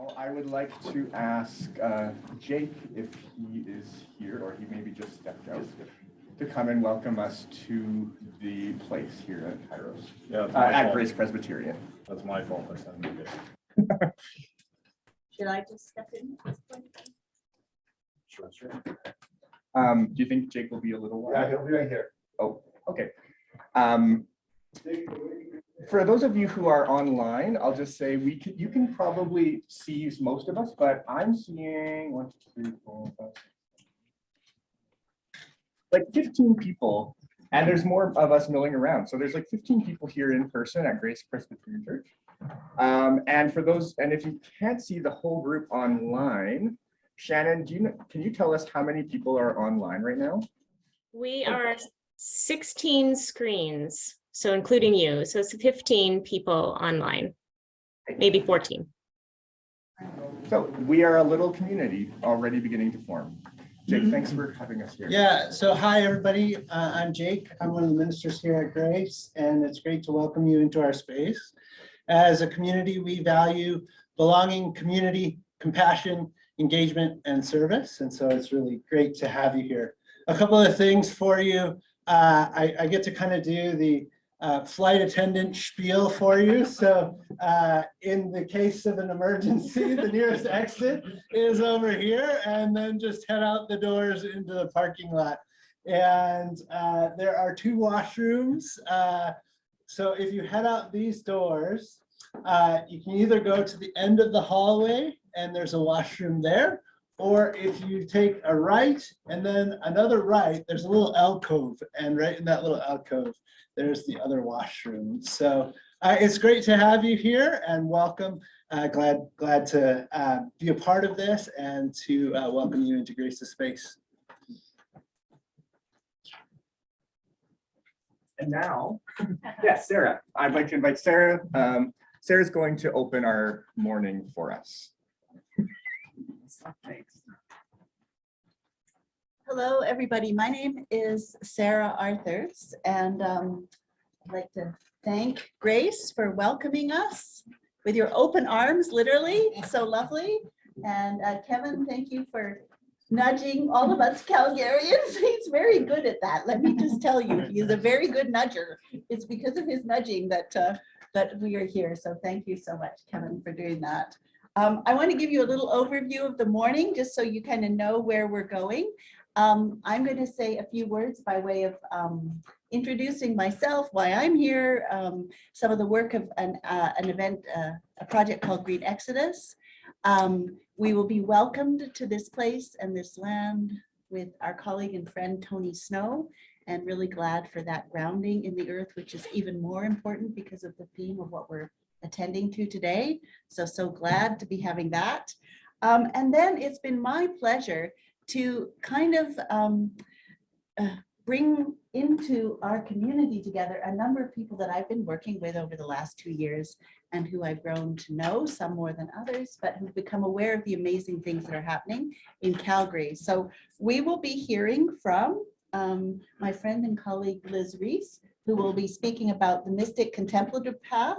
Now, I would like to ask uh, Jake if he is here, or he maybe just stepped out, to come and welcome us to the place here at Kairos, Yeah, uh, at. Grace Presbyterian. That's my fault. I sent. Should I just step in? at this point? Sure, sure. Um, Do you think Jake will be a little while? he'll be right here. Oh, okay. Um, For those of you who are online, I'll just say we can, you can probably see most of us, but I'm seeing one, two, three, four, five. Like fifteen people, and there's more of us milling around. So there's like fifteen people here in person at Grace Presbyterian Church. Um, and for those, and if you can't see the whole group online, Shannon, do you, can you tell us how many people are online right now? We are sixteen screens, so including you, so it's fifteen people online, maybe fourteen. So we are a little community already beginning to form. Jake, thanks for having us here. Yeah, so hi, everybody. Uh, I'm Jake. I'm one of the ministers here at Grace, and it's great to welcome you into our space. As a community, we value belonging, community, compassion, engagement, and service. And so it's really great to have you here. A couple of things for you. Uh, I, I get to kind of do the flight attendant spiel for you. So uh, in the case of an emergency, the nearest exit is over here and then just head out the doors into the parking lot. And uh, there are two washrooms. Uh, so if you head out these doors, uh, you can either go to the end of the hallway and there's a washroom there. Or if you take a right and then another right, there's a little alcove and right in that little alcove, there's the other washroom. So uh, it's great to have you here and welcome. Uh, glad, glad to uh, be a part of this and to uh, welcome you into Grace's space. And now, yes, Sarah, I'd like to invite Sarah. Um, Sarah's going to open our morning for us. Hello, everybody. My name is Sarah Arthurs, and um, I'd like to thank Grace for welcoming us with your open arms, literally, so lovely. And uh, Kevin, thank you for nudging all of us Calgarians. He's very good at that. Let me just tell you, he's a very good nudger. It's because of his nudging that, uh, that we are here. So thank you so much, Kevin, for doing that. Um, I want to give you a little overview of the morning, just so you kind of know where we're going. Um, I'm going to say a few words by way of um, introducing myself, why I'm here, um, some of the work of an, uh, an event, uh, a project called Green Exodus. Um, we will be welcomed to this place and this land with our colleague and friend Tony Snow, and really glad for that grounding in the earth, which is even more important because of the theme of what we're attending to today. So, so glad to be having that. Um, and then it's been my pleasure to kind of um, uh, bring into our community together a number of people that I've been working with over the last two years and who I've grown to know, some more than others, but who've become aware of the amazing things that are happening in Calgary. So we will be hearing from um, my friend and colleague Liz Reese, who will be speaking about the mystic contemplative path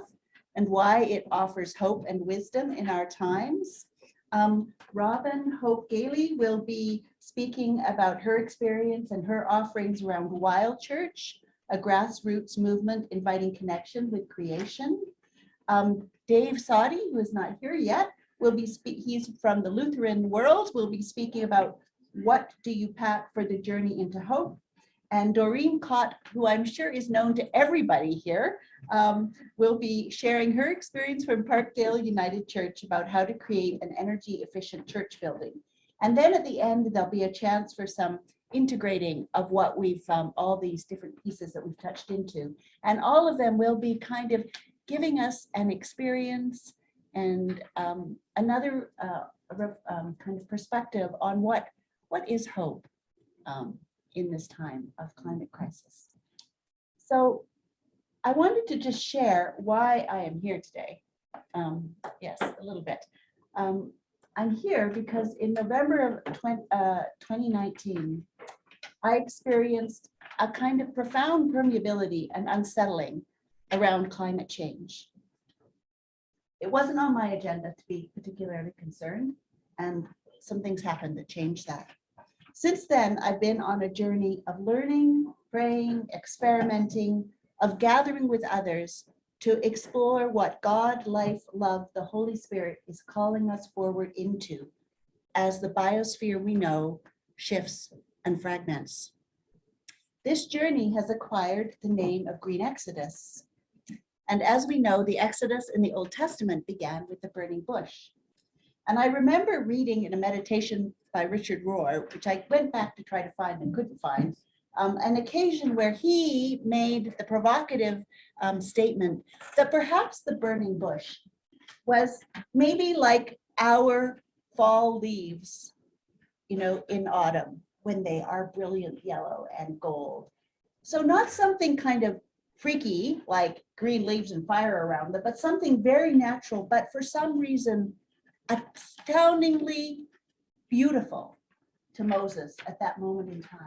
and why it offers hope and wisdom in our times. Um, Robin Hope Gailey will be speaking about her experience and her offerings around Wild Church, a grassroots movement inviting connection with creation. Um, Dave Soddy, who is not here yet, will be speak. He's from the Lutheran world. Will be speaking about what do you pack for the journey into hope. And Doreen Cott, who I'm sure is known to everybody here, um, will be sharing her experience from Parkdale United Church about how to create an energy efficient church building. And then at the end, there'll be a chance for some integrating of what we've, um, all these different pieces that we've touched into. And all of them will be kind of giving us an experience and um, another uh, um, kind of perspective on what, what is hope um, in this time of climate crisis. So I wanted to just share why I am here today. Um, yes, a little bit. Um, I'm here because in November of 20, uh, 2019, I experienced a kind of profound permeability and unsettling around climate change. it wasn't on my agenda to be particularly concerned, and some things happened that changed that. Since then, I've been on a journey of learning, praying, experimenting, of gathering with others to explore what God, life, love, the Holy Spirit is calling us forward into as the biosphere we know shifts and fragments. This journey has acquired the name of Green Exodus. And as we know, the Exodus in the Old Testament began with the burning bush. And I remember reading in a meditation by Richard Rohr, which I went back to try to find and couldn't find, um, an occasion where he made the provocative um, statement that perhaps the burning bush was maybe like our fall leaves, you know, in autumn when they are brilliant yellow and gold. So not something kind of freaky like green leaves and fire around them, but something very natural, but for some reason astoundingly beautiful to Moses at that moment in time.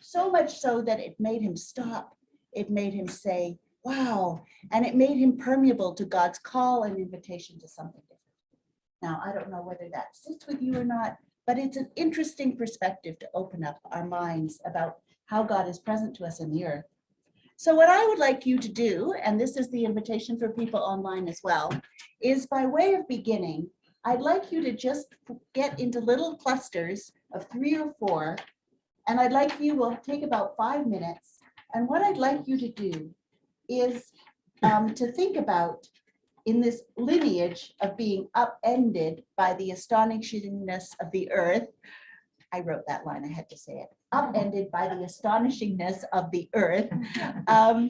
So much so that it made him stop. It made him say, wow, and it made him permeable to God's call and invitation to something different. Now, I don't know whether that sits with you or not, but it's an interesting perspective to open up our minds about how God is present to us in the earth. So what I would like you to do, and this is the invitation for people online as well, is by way of beginning, I'd like you to just get into little clusters of three or four. And I'd like you, will take about five minutes. And what I'd like you to do is um, to think about in this lineage of being upended by the astonishingness of the earth. I wrote that line, I had to say it, upended by the astonishingness of the earth. Um,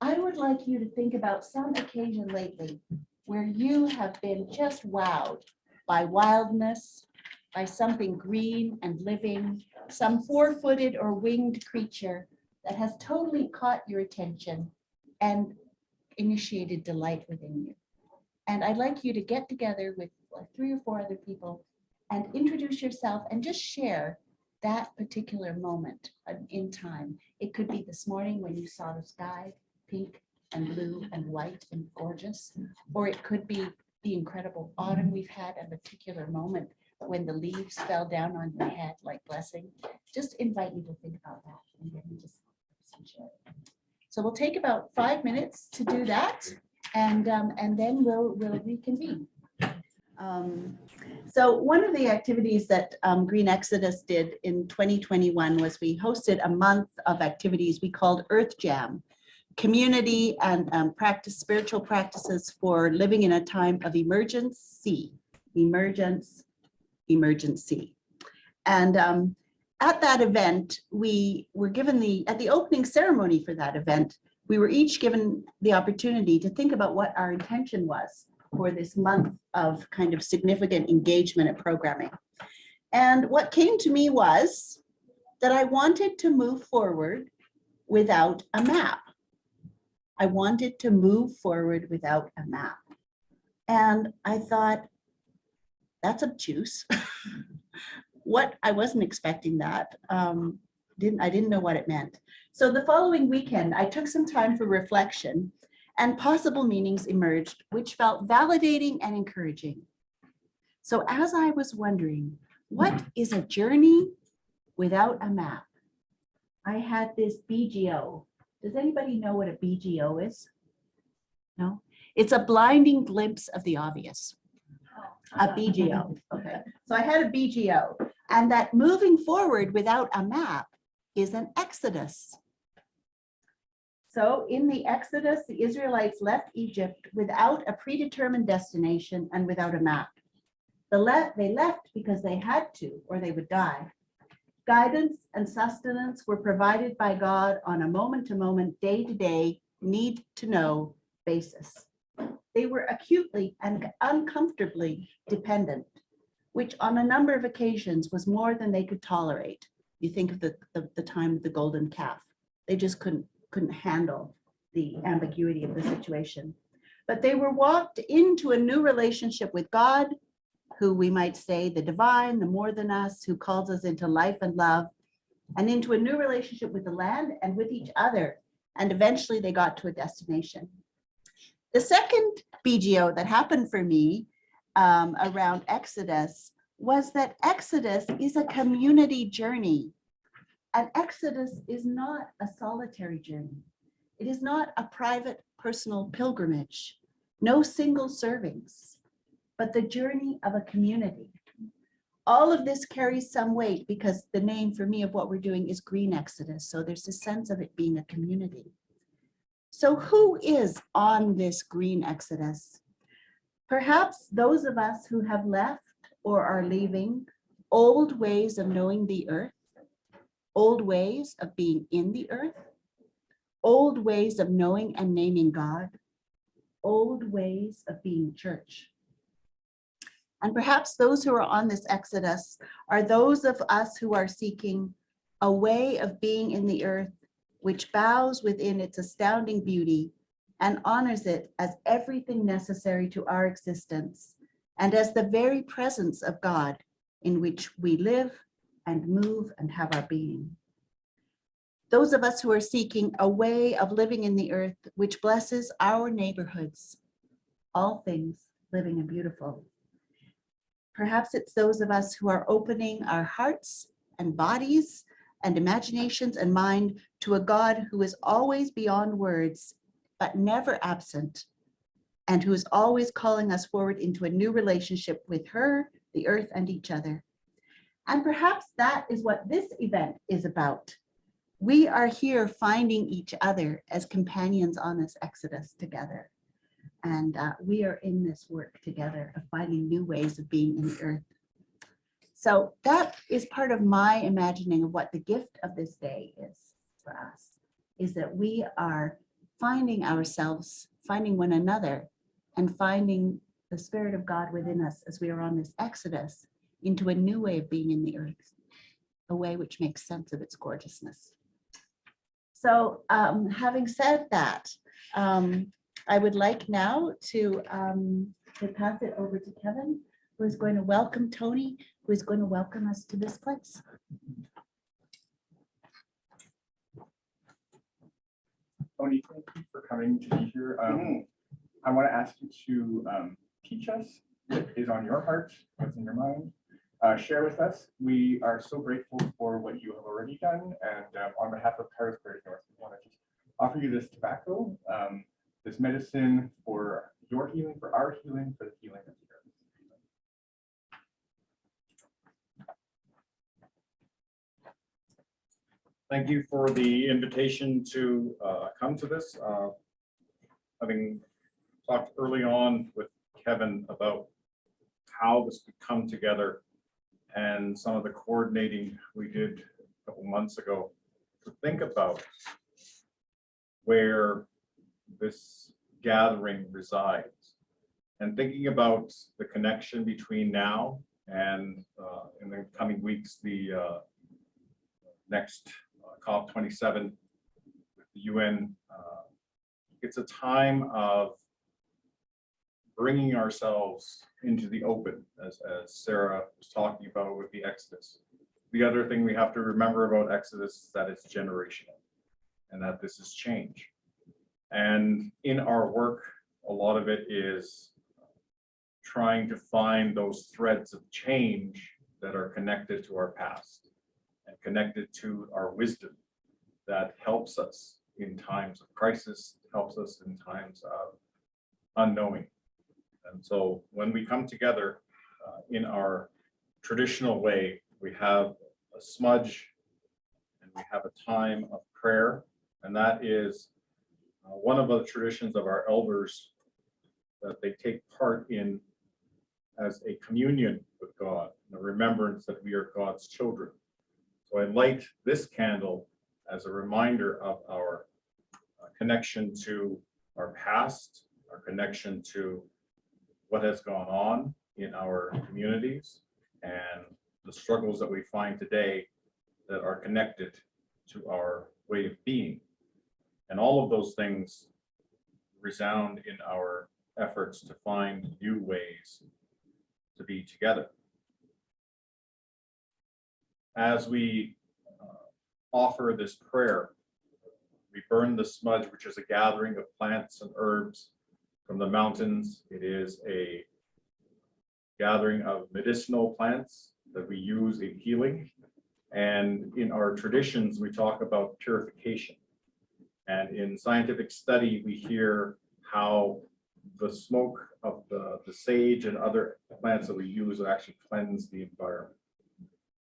I would like you to think about some occasion lately where you have been just wowed by wildness, by something green and living, some four-footed or winged creature that has totally caught your attention and initiated delight within you. And I'd like you to get together with three or four other people and introduce yourself and just share that particular moment in time. It could be this morning when you saw the sky, pink and blue and white and gorgeous, or it could be the incredible autumn we've had, a particular moment when the leaves fell down on your head like blessing. Just invite you to think about that. and then just. So we'll take about five minutes to do that. And, um, and then we'll, we'll reconvene. Um, so one of the activities that um, Green Exodus did in 2021 was we hosted a month of activities we called Earth Jam, community and um, practice, spiritual practices for living in a time of emergency, emergence, emergency. And um, at that event, we were given the, at the opening ceremony for that event, we were each given the opportunity to think about what our intention was for this month of kind of significant engagement and programming. And what came to me was that I wanted to move forward without a map. I wanted to move forward without a map. And I thought, that's obtuse. what, I wasn't expecting that. Um, didn't, I didn't know what it meant. So the following weekend, I took some time for reflection and possible meanings emerged, which felt validating and encouraging. So as I was wondering, what is a journey without a map? I had this BGO. Does anybody know what a BGO is? No? It's a blinding glimpse of the obvious. A BGO, okay. So I had a BGO and that moving forward without a map is an exodus. So in the Exodus, the Israelites left Egypt without a predetermined destination and without a map. The le they left because they had to, or they would die. Guidance and sustenance were provided by God on a moment-to-moment, day-to-day, need-to-know basis. They were acutely and uncomfortably dependent, which on a number of occasions was more than they could tolerate. You think of the, the, the time of the golden calf. They just couldn't couldn't handle the ambiguity of the situation. But they were walked into a new relationship with God, who we might say the divine, the more than us, who calls us into life and love, and into a new relationship with the land and with each other. And eventually they got to a destination. The second BGO that happened for me um, around Exodus was that Exodus is a community journey. And Exodus is not a solitary journey. It is not a private personal pilgrimage, no single servings, but the journey of a community. All of this carries some weight because the name for me of what we're doing is Green Exodus. So there's a sense of it being a community. So who is on this Green Exodus? Perhaps those of us who have left or are leaving old ways of knowing the earth, old ways of being in the earth, old ways of knowing and naming God, old ways of being church. And perhaps those who are on this exodus are those of us who are seeking a way of being in the earth which bows within its astounding beauty and honors it as everything necessary to our existence and as the very presence of God in which we live and move and have our being. Those of us who are seeking a way of living in the earth which blesses our neighborhoods, all things living and beautiful. Perhaps it's those of us who are opening our hearts and bodies and imaginations and mind to a God who is always beyond words, but never absent, and who is always calling us forward into a new relationship with her, the earth, and each other. And perhaps that is what this event is about. We are here finding each other as companions on this exodus together. And uh, we are in this work together of finding new ways of being in the earth. So that is part of my imagining of what the gift of this day is for us, is that we are finding ourselves, finding one another, and finding the Spirit of God within us as we are on this exodus into a new way of being in the earth, a way which makes sense of its gorgeousness. So um, having said that, um, I would like now to, um, to pass it over to Kevin, who is going to welcome Tony, who is going to welcome us to this place. Tony, thank you for coming to be here. Um, I want to ask you to um, teach us what is on your heart, what's in your mind. Uh, Share with us. We are so grateful for what you have already done. And um, on behalf of Paris Prairie North, we want to just offer you this tobacco, um, this medicine for your healing, for our healing, for the healing of the earth. Thank you for the invitation to uh, come to this. Uh, Having talked early on with Kevin about how this could come together and some of the coordinating we did a couple months ago to think about where this gathering resides and thinking about the connection between now and uh, in the coming weeks, the uh, next uh, COP 27 with the UN. uh, It's a time of bringing ourselves into the open, as, as Sarah was talking about with the Exodus. The other thing we have to remember about Exodus is that it's generational and that this is change. And in our work, a lot of it is trying to find those threads of change that are connected to our past and connected to our wisdom that helps us in times of crisis, helps us in times of unknowing. And so when we come together uh, in our traditional way, we have a smudge and we have a time of prayer. And that is uh, one of the traditions of our elders that they take part in as a communion with God, the remembrance that we are God's children. So I light this candle as a reminder of our uh, connection to our past, our connection to what has gone on in our communities and the struggles that we find today that are connected to our way of being. And all of those things resound in our efforts to find new ways to be together. As we uh, offer this prayer, we burn the smudge, which is a gathering of plants and herbs from the mountains. It is a gathering of medicinal plants that we use in healing. And in our traditions, we talk about purification. And in scientific study, we hear how the smoke of the, the sage and other plants that we use actually cleanse the environment.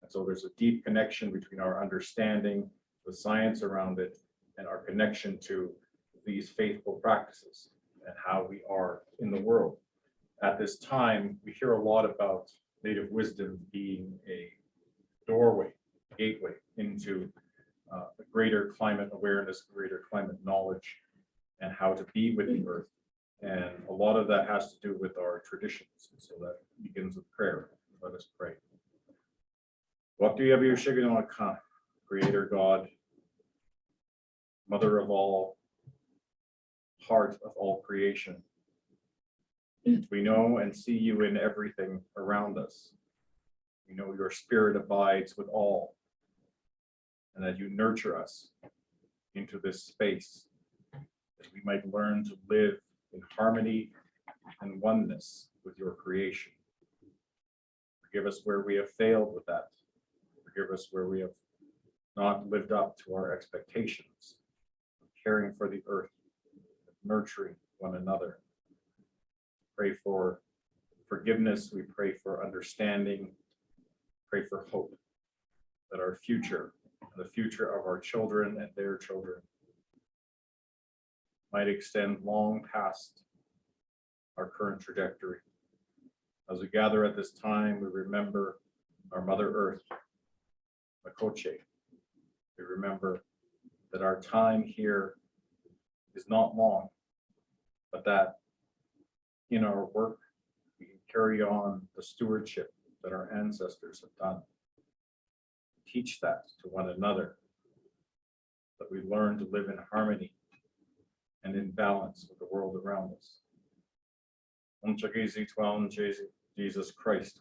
And so there's a deep connection between our understanding, the science around it, and our connection to these faithful practices and how we are in the world. At this time, we hear a lot about native wisdom being a doorway, gateway into uh, greater climate awareness, greater climate knowledge, and how to be with the earth. And a lot of that has to do with our traditions. So that begins with prayer. Let us pray. Waktu Yabi Ushiganaka, Creator God, Mother of all, heart of all creation. We know and see you in everything around us. We know your spirit abides with all. And that you nurture us into this space that we might learn to live in harmony and oneness with your creation. Forgive us where we have failed with that. Forgive us where we have not lived up to our expectations, of caring for the earth, nurturing one another. Pray for forgiveness. We pray for understanding. Pray for hope that our future, the future of our children and their children might extend long past our current trajectory. As we gather at this time, we remember our Mother Earth, Makoche. We remember that our time here is not long, but that in our work, we can carry on the stewardship that our ancestors have done. Teach that to one another, that we learn to live in harmony and in balance with the world around us. Jesus Christ.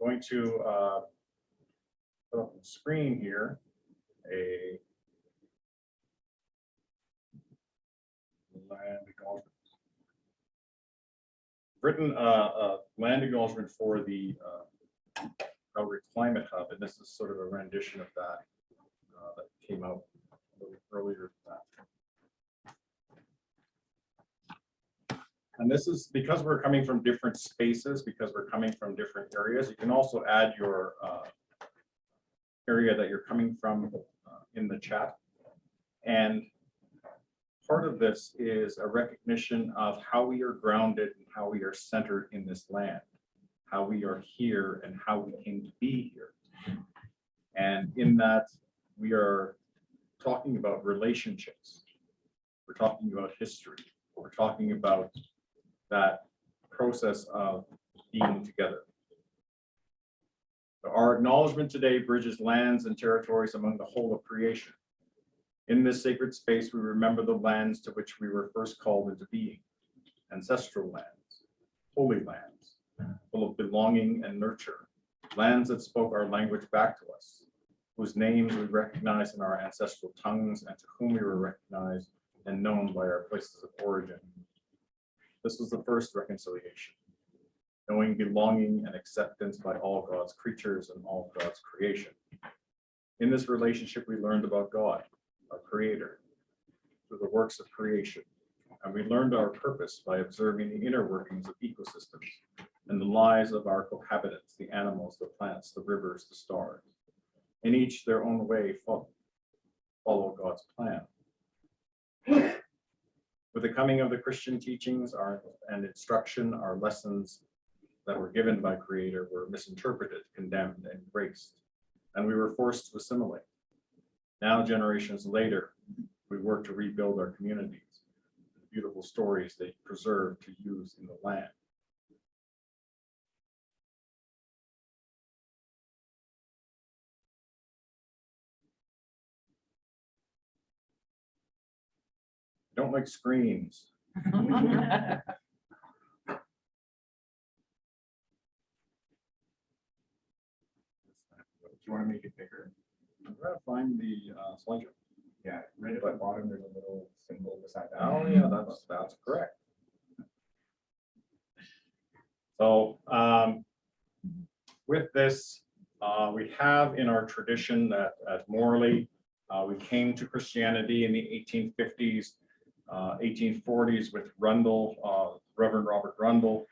Going to uh, put up on the screen here a land acknowledgement. Written uh, uh, land acknowledgement for the uh, Calgary Climate Hub, and this is sort of a rendition of that uh, that came out a little earlier than that. And this is because we're coming from different spaces, because we're coming from different areas, you can also add your uh, area that you're coming from uh, in the chat. And part of this is a recognition of how we are grounded and how we are centered in this land, how we are here and how we came to be here. And in that, we are talking about relationships. We're talking about history. We're talking about that process of being together. Our acknowledgement today bridges lands and territories among the whole of creation. In this sacred space, we remember the lands to which we were first called into being, ancestral lands, holy lands, full of belonging and nurture, lands that spoke our language back to us, whose names we recognize in our ancestral tongues and to whom we were recognized and known by our places of origin. This was the first reconciliation, knowing belonging and acceptance by all God's creatures and all God's creation. In this relationship, we learned about God, our creator, through the works of creation. And we learned our purpose by observing the inner workings of ecosystems and the lives of our cohabitants, the animals, the plants, the rivers, the stars. In each their own way fo- follow God's plan. With the coming of the Christian teachings our, and instruction, our lessons that were given by Creator were misinterpreted, condemned, and erased, and we were forced to assimilate. Now, generations later, we work to rebuild our communities, the beautiful stories they preserve to use in the land. Don't like screens. Do you want to make it bigger? I'm trying to find the uh, slideshow. Yeah, right at the bottom, there's a little symbol beside that. Oh, yeah, that's, that's correct. So, um, with this, uh, we have in our tradition that at Morley, uh, we came to Christianity in the eighteen fifties, uh, eighteen forties with Rundle, uh, Reverend Robert Rundle,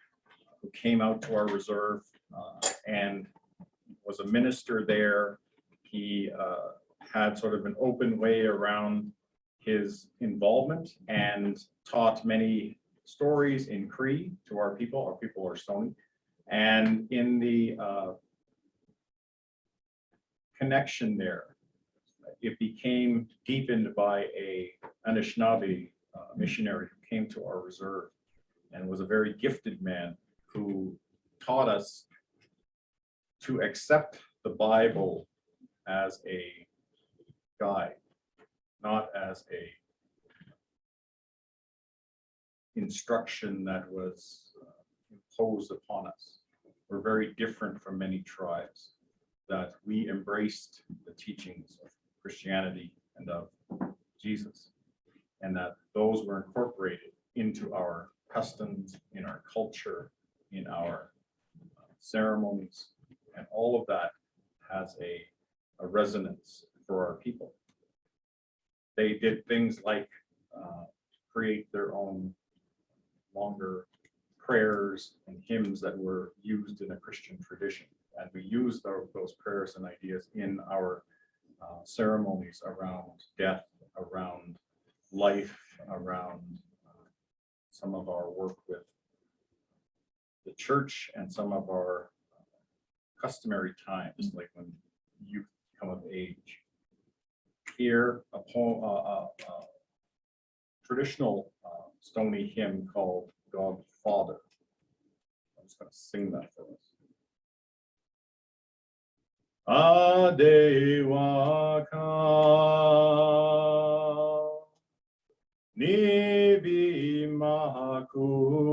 who came out to our reserve, uh, and was a minister there. He, uh, had sort of an open way around his involvement and taught many stories in Cree to our people. Our people are Stony. And in the uh, connection there, it became deepened by a Anishinaabe uh, missionary who came to our reserve and was a very gifted man who taught us to accept the Bible as a guide, not as a instruction that was uh, imposed upon us. We're very different from many tribes, that we embraced the teachings of Christianity and of Jesus, and that those were incorporated into our customs, in our culture, in our uh, ceremonies, and all of that has a, a resonance for our people. They did things like uh, create their own longer prayers and hymns that were used in a Christian tradition. And we use tho- those prayers and ideas in our uh, ceremonies around death, around life, around uh, some of our work with the church and some of our customary times, like when youth come of age. Here, a poem, uh, traditional uh, Stony hymn called God Father. I'm just gonna sing that for us. Adewaka Nibi Makuno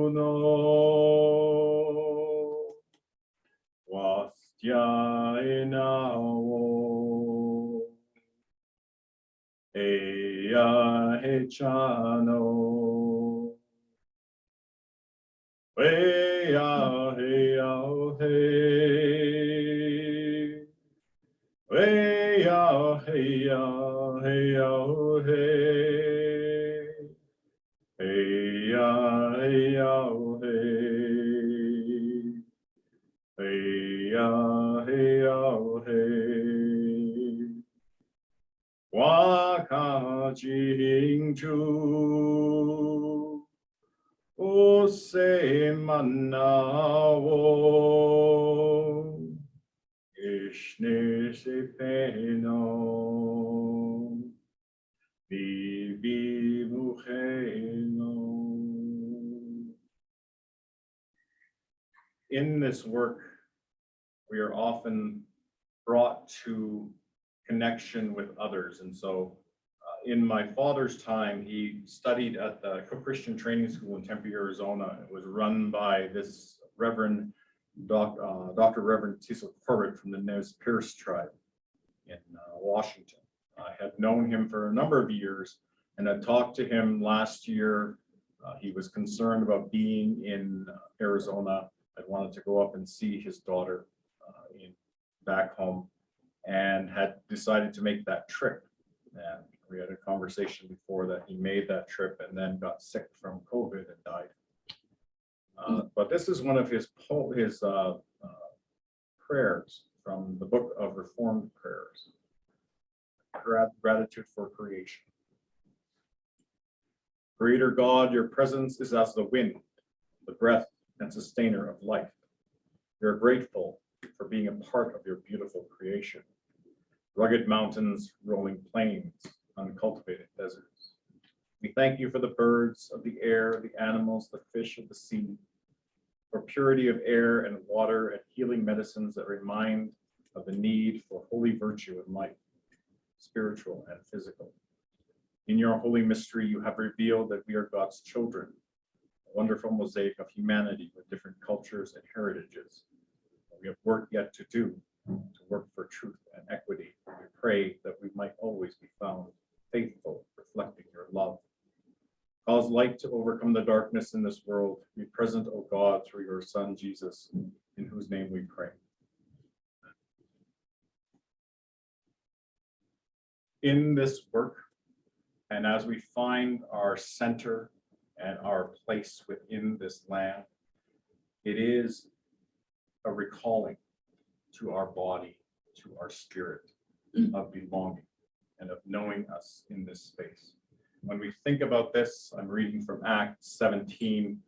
Eya others. And so uh, in my father's time, he studied at the Cook Christian Training School in Tempe, Arizona. It was run by this Reverend Doc, uh, Dr. Reverend Cecil Corbett from the Nez Perce tribe in uh, Washington. I had known him for a number of years and I talked to him last year. Uh, he was concerned about being in Arizona. I wanted to go up and see his daughter uh, in back home and had decided to make that trip. And we had a conversation before that he made that trip and then got sick from COVID and died. Uh, But this is one of his, his uh, uh, prayers from the Book of Reformed Prayers. Grat- Gratitude for creation. Creator God, your presence is as the wind, the breath and sustainer of life. We are grateful for being a part of your beautiful creation. Rugged mountains, rolling plains, uncultivated deserts. We thank you for the birds of the air, the animals, the fish of the sea, for purity of air and water and healing medicines that remind of the need for holy virtue and life, spiritual and physical. In your holy mystery, you have revealed that we are God's children, a wonderful mosaic of humanity with different cultures and heritages. We have work yet to do to work for truth and equity. We pray that we might always be found faithful, reflecting your love. Cause light to overcome the darkness in this world. Be present, O God, through your Son, Jesus, in whose name we pray. In this work, and as we find our center and our place within this land, it is a recalling to our body, to our spirit of belonging and of knowing us in this space. When we think about this, I'm reading from Acts 17,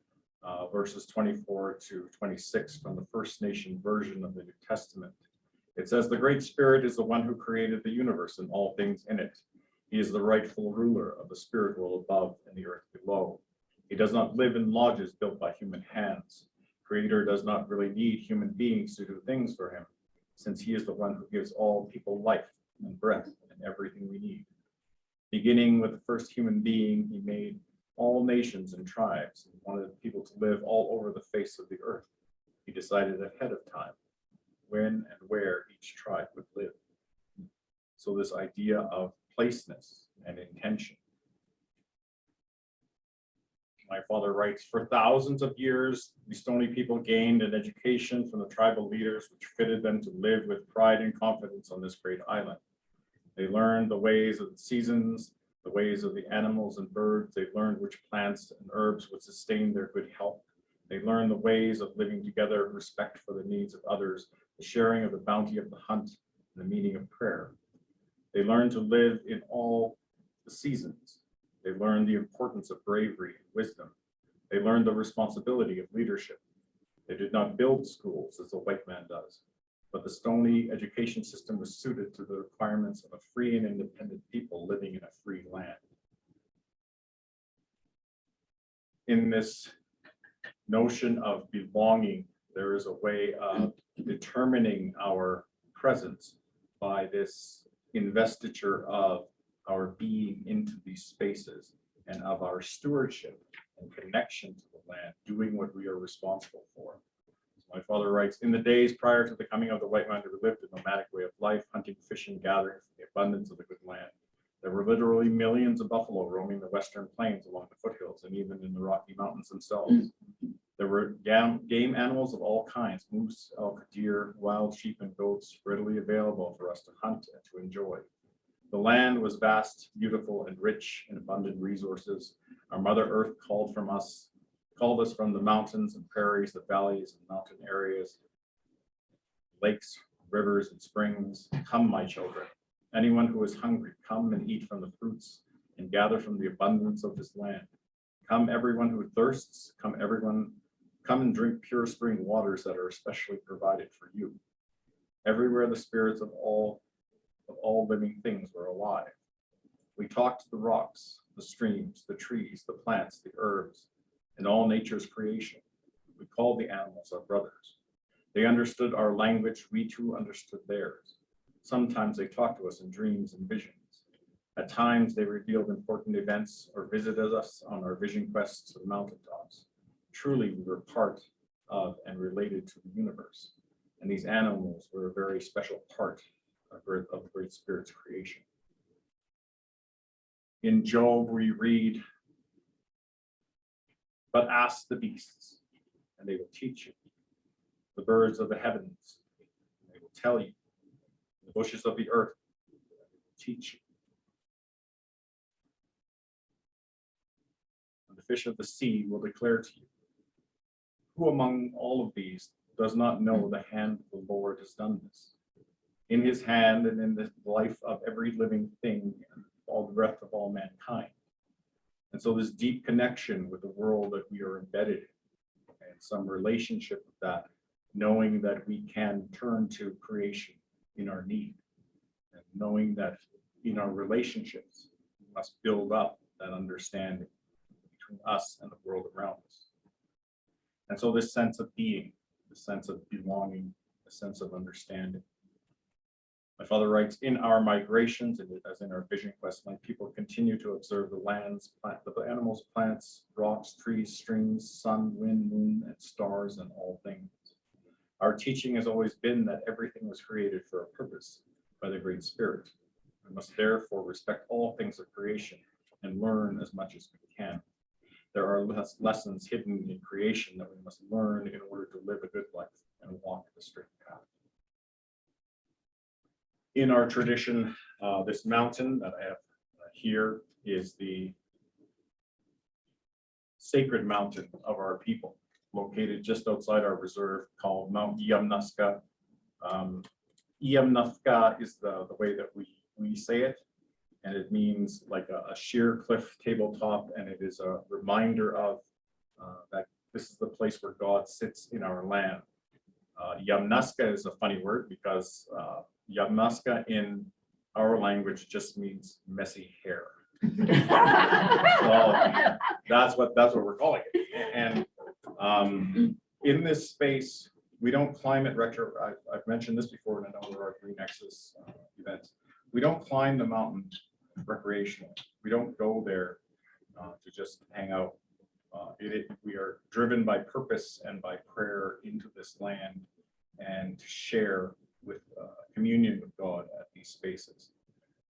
uh, verses 24 to 26 from the First Nation version of the New Testament. It says, "The Great Spirit is the one who created the universe and all things in it. He is the rightful ruler of the spirit world above and the earth below. He does not live in lodges built by human hands. Creator does not really need human beings to do things for him, since he is the one who gives all people life and breath and everything we need. Beginning with the first human being, he made all nations and tribes and wanted people to live all over the face of the earth. He decided ahead of time when and where each tribe would live. So this idea of placeness and intention. My father writes, for thousands of years, the Stony people gained an education from the tribal leaders which fitted them to live with pride and confidence on this great island. They learned the ways of the seasons, the ways of the animals and birds. They learned which plants and herbs would sustain their good health. They learned the ways of living together, respect for the needs of others, the sharing of the bounty of the hunt, and the meaning of prayer. They learned to live in all the seasons. They learned the importance of bravery and wisdom. They learned the responsibility of leadership. They did not build schools as the white man does, but the Stony education system was suited to the requirements of a free and independent people living in a free land. In this notion of belonging, there is a way of determining our presence by this investiture of our being into these spaces and of our stewardship and connection to the land, doing what we are responsible for. My father writes, in the days prior to the coming of the white man who lived a nomadic way of life, hunting, fishing, gathering from the abundance of the good land. There were literally millions of buffalo roaming the western plains along the foothills and even in the Rocky Mountains themselves. There were game animals of all kinds, moose, elk, deer, wild sheep, and goats readily available for us to hunt and to enjoy. The land was vast, beautiful, and rich in abundant resources. Our Mother Earth called from us, called us from the mountains and prairies, the valleys and mountain areas, lakes, rivers, and springs. Come, my children. Anyone who is hungry, come and eat from the fruits and gather from the abundance of this land. Come, everyone who thirsts, come, everyone, come and drink pure spring waters that are especially provided for you. Everywhere the spirits of all of all living things were alive. We talked to the rocks, the streams, the trees, the plants, the herbs, and all nature's creation. We called the animals our brothers. They understood our language, we too understood theirs. Sometimes they talked to us in dreams and visions. At times they revealed important events or visited us on our vision quests to the mountaintops. Truly, we were part of and related to the universe. And these animals were a very special part of Great- of the Great Spirit's creation. In Job, we read, but ask the beasts, and they will teach you. The birds of the heavens, and they will tell you. The bushes of the earth, they will teach you. And the fish of the sea will declare to you. Who among all of these does not know the hand of the Lord has done this? In his hand and in the life of every living thing and all the breath of all mankind. And so this deep connection with the world that we are embedded in and some relationship with that, knowing that we can turn to creation in our need. And knowing that in our relationships, we must build up that understanding between us and the world around us. And so this sense of being, the sense of belonging, a sense of understanding. My father writes, in our migrations, and as in our vision quest, my people continue to observe the lands, plant, the animals, plants, rocks, trees, streams, sun, wind, moon, and stars, and all things. Our teaching has always been that everything was created for a purpose by the Great Spirit. We must therefore respect all things of creation and learn as much as we can. there are les- lessons hidden in creation that we must learn in order to live a good life and walk the straight path. In our tradition, uh, this mountain that I have uh, here is the sacred mountain of our people, located just outside our reserve called Mount Yamnuska. Um, Yamnuska is the, the way that we, we say it. And it means like a, a sheer cliff tabletop, and it is a reminder of uh, that this is the place where God sits in our land. Uh, Yamnuska is a funny word because uh, Yamnuska in our language just means messy hair. So that's what, that's what we're calling it. And um, in this space, we don't climb it retro, I've, I've mentioned this before in a number of our Green Exodus uh, events. We don't climb the mountain recreational. We don't go there uh, to just hang out. Uh, it, it- we are driven by purpose and by prayer into this land and to share with uh, communion with God at these spaces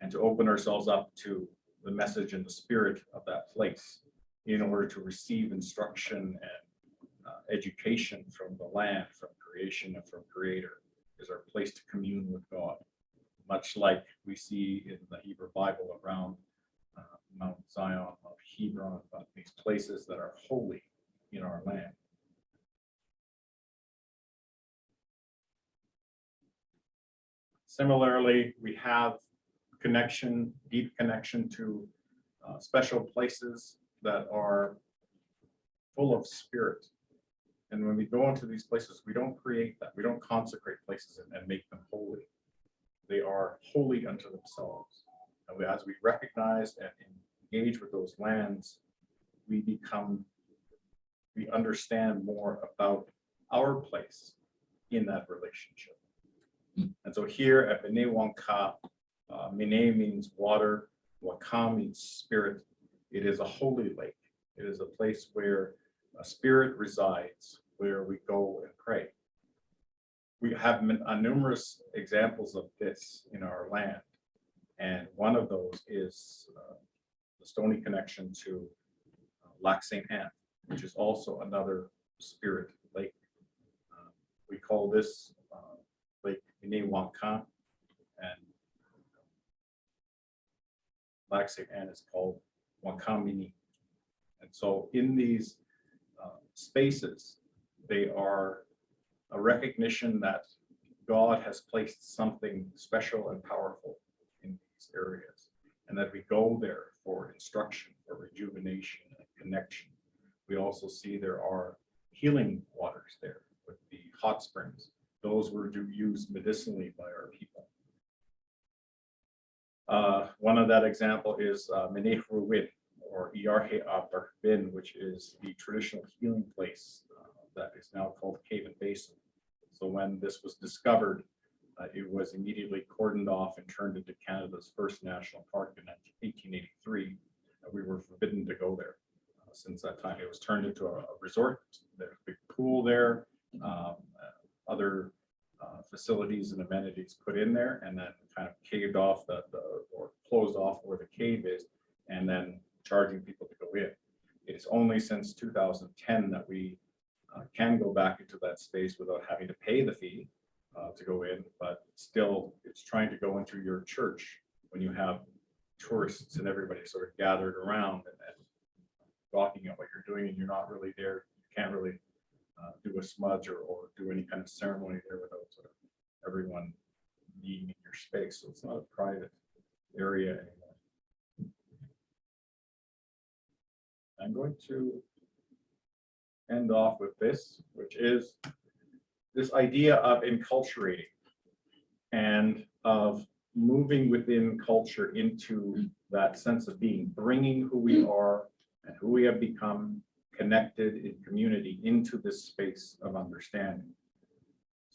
and to open ourselves up to the message and the spirit of that place in order to receive instruction and uh, education from the land, from creation and from creator is our place to commune with God. Much like we see in the Hebrew Bible around uh, Mount Zion of Hebron, about these places that are holy in our land. Similarly, we have connection, deep connection to uh, special places that are full of spirit. And when we go into these places, we don't create that. We don't consecrate places and, and make them holy. They are holy unto themselves. And we- as we recognize and engage with those lands, we become, we understand more about our place in that relationship. And so here at Minnewanka, uh, Mene means water, Waka means spirit. It is a holy lake. It is a place where a spirit resides, where we go and pray. We have uh, numerous examples of this in our land. And one of those is uh, the stony connection to uh, Lac Saint Anne, which is also another spirit lake. Uh, We call this uh, Lake Minnewanka and Lac Saint is called Wakamini. And so in these uh, spaces, they are a recognition that God has placed something special and powerful in these areas. And that we go there for instruction, for rejuvenation and connection. We also see there are healing waters there with the hot springs. Those were used medicinally by our people. Uh, one of that example is uh, or Iarhe which is the traditional healing place uh, that is now called Cave and Basin. So when this was discovered, uh, it was immediately cordoned off and turned into Canada's first national park in 1883. Uh, We were forbidden to go there. Uh, Since that time, it was turned into a a resort. There's a big pool there, um, other uh, facilities and amenities put in there and then kind of caved off the, the, or closed off where the cave is and then charging people to go in. It's only since two thousand ten that we uh, can go back into that space without having to pay the fee uh, to go in, but still, it's trying to go into your church when you have tourists and everybody sort of gathered around and and talking at what you're doing and you're not really there, you can't really uh, do a smudge or, or do any kind of ceremony there without sort of everyone being in your space. So it's not a private area anymore. I'm going to end off with this, which is this idea of enculturating and of moving within culture into that sense of being, bringing who we are and who we have become connected in community into this space of understanding.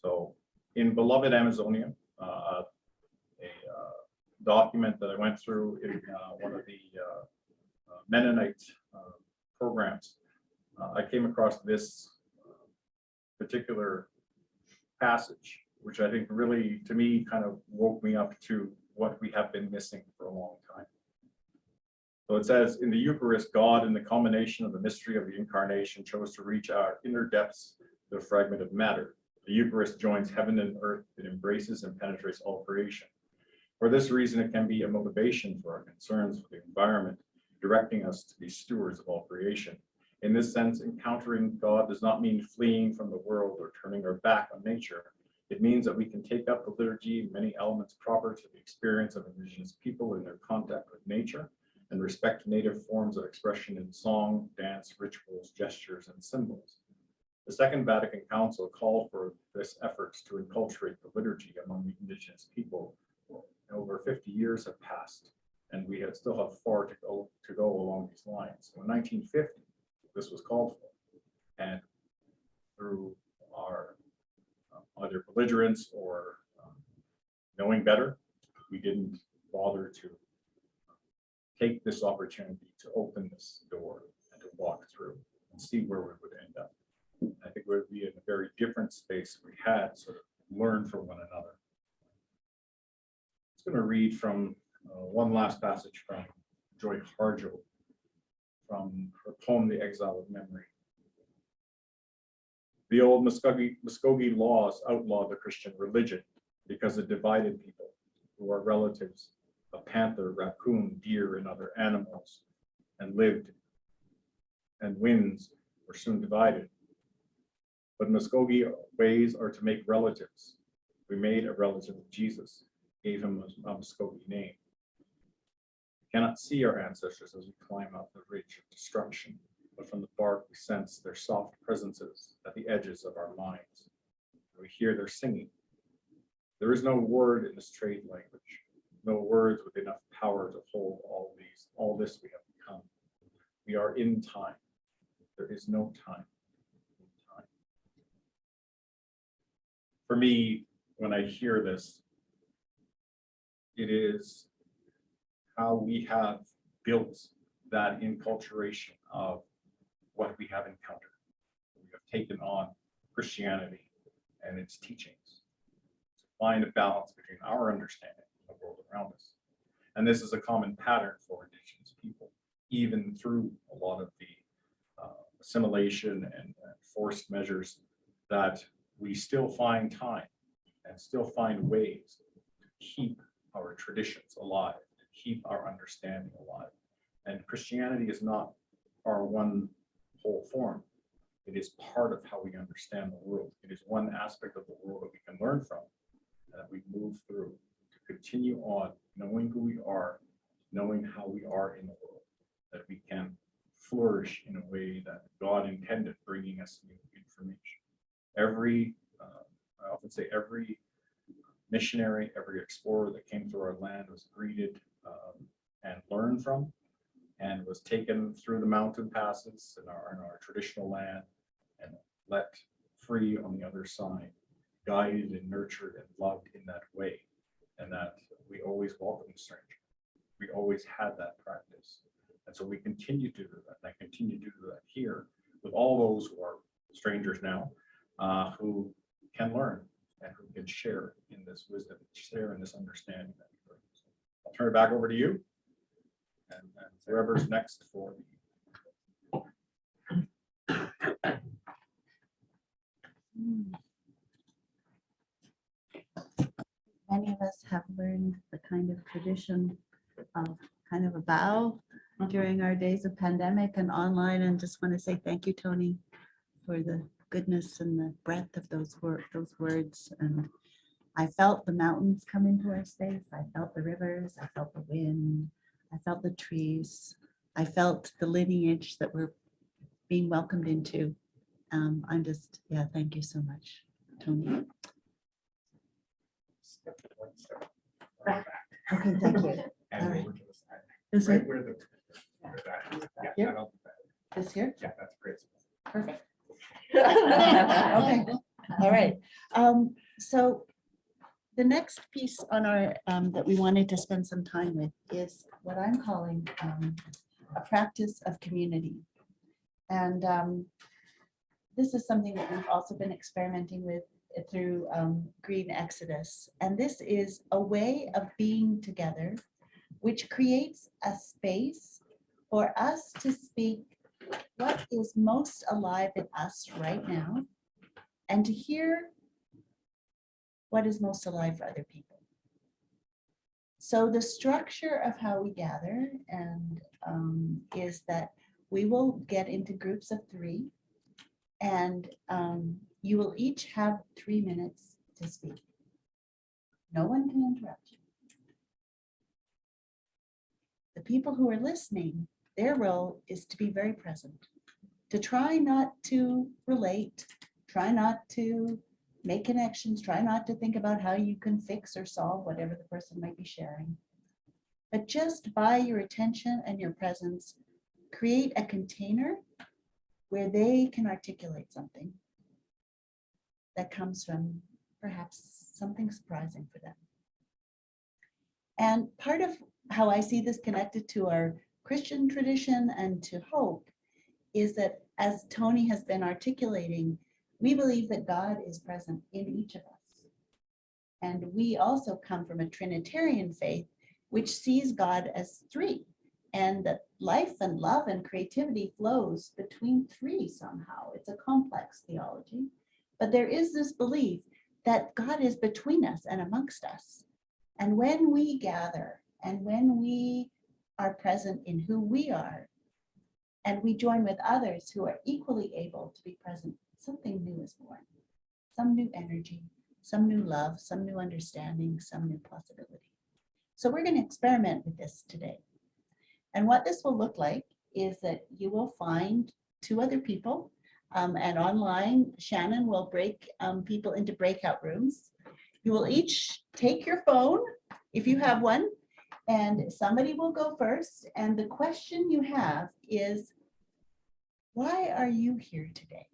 So in beloved Amazonia, uh, a uh, document that I went through in uh, one of the uh, uh, Mennonite uh, programs, I came across this particular passage, which I think really, to me, kind of woke me up to what we have been missing for a long time. So it says, in the Eucharist, God, in the culmination of the mystery of the incarnation, chose to reach our inner depths, the fragment of matter. The Eucharist joins heaven and earth. It embraces and penetrates all creation. For this reason, it can be a motivation for our concerns for the environment, directing us to be stewards of all creation. In this sense, encountering God does not mean fleeing from the world or turning our back on nature. It means that we can take up the liturgy many elements proper to the experience of indigenous people in their contact with nature and respect native forms of expression in song, dance, rituals, gestures, and symbols. The Second Vatican Council called for this efforts to enculturate the liturgy among the indigenous people. Over 50 years have passed, and we have still have far to go to go along these lines. So in 1950, this was called for, and through our um, either belligerence or um, knowing better, we didn't bother to take this opportunity to open this door and to walk through and see where we would end up. I think we would be in a very different space if we had sort of learned from one another. I'm going to read from uh, one last passage from Joy Harjo from her poem, The Exile of Memory. The old Muskogee, Muskogee laws outlawed the Christian religion because it divided people who are relatives of panther, raccoon, deer, and other animals, and lived, and winds were soon divided. But Muskogee ways are to make relatives. We made a relative of Jesus, gave him a Muskogee name. We cannot see our ancestors as we climb up the ridge of destruction, but from the bark we sense their soft presences at the edges of our minds. We hear their singing. There is no word in this trade language no words with enough power to hold all these, all this we have become. We are in time. There is no time. time. For me, when I hear this, it is how we have built that enculturation of what we have encountered. We have taken on Christianity and its teachings to find a balance between our understanding world around us. And this is a common pattern for indigenous people, even through a lot of the uh, assimilation and, and forced measures that we still find time and still find ways to keep our traditions alive, to keep our understanding alive. And Christianity is not our one whole form. It is part of how we understand the world. It is one aspect of the world that we can learn from that we move through continue on knowing who we are, knowing how we are in the world, that we can flourish in a way that God intended, bringing us new information. Every, uh, I often say every missionary, every explorer that came through our land was greeted um, and learned from and was taken through the mountain passes in our, in our traditional land and let free on the other side, guided and nurtured and loved in that way and that we always welcome the stranger. We always had that practice. And so we continue to do that. And I continue to do that here with all those who are strangers now, uh, who can learn and who can share in this wisdom, share in this understanding. That we bring. So I'll turn it back over to you. And, and whoever's next for the Many of us have learned the kind of tradition of kind of a bow during our days of pandemic and online and just want to say thank you, Tony, for the goodness and the breadth of those those words. And I felt the mountains come into our space. I felt the rivers. I felt the wind. I felt the trees. I felt the lineage that we're being welcomed into. Um, I'm just, yeah, thank you so much, Tony. Step one step back, Okay, thank you. And All right. over to the side. Is Right it where the. where that- yeah, Here? that'll- this here? Yeah, that's great. Perfect. Okay, all right. Um, so the next piece on our, um, that we wanted to spend some time with is what I'm calling, um, a practice of community. And, um, this is something that we've also been experimenting with through, um, Green Exodus. And this is a way of being together, which creates a space for us to speak what is most alive in us right now and to hear what is most alive for other people. So the structure of how we gather and um, is that we will get into groups of three and um, you will each have three minutes to speak. No one can interrupt you. The people who are listening, their role is to be very present, to try not to relate, try not to make connections, try not to think about how you can fix or solve whatever the person might be sharing. But just by your attention and your presence, create a container where they can articulate something that comes from perhaps something surprising for them. And part of how I see this connected to our Christian tradition and to hope is that as Tony has been articulating, we believe that God is present in each of us. And we also come from a Trinitarian faith, which sees God as three and that life and love and creativity flows between three somehow. It's a complex theology, but there is this belief that God is between us and amongst us. And when we gather and when we are present in who we are, and we join with others who are equally able to be present, something new is born. Some new energy, some new love, some new understanding, some new possibility. So we're going to experiment with this today. And what this will look like is that you will find two other people um, and online Shannon will break um, people into breakout rooms. You will each take your phone if you have one and somebody will go first. And the question you have is, why are you here today?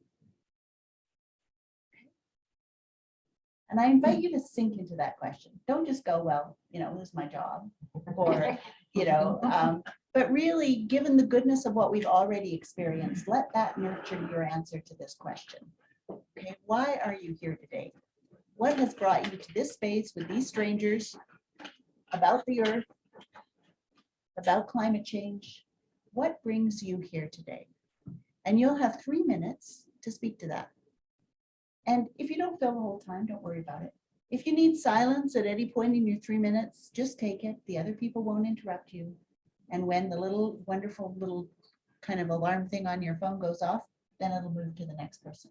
And I invite you to sink into that question. Don't just go, well, you know, is my job. Or, you know, um, but really, given the goodness of what we've already experienced, let that nurture your answer to this question. Okay, why are you here today? What has brought you to this space with these strangers about the earth, about climate change? What brings you here today? And you'll have three minutes to speak to that. And if you don't fill the whole time, don't worry about it. If you need silence at any point in your three minutes, just take it. The other people won't interrupt you. And when the little wonderful little kind of alarm thing on your phone goes off, then it'll move to the next person.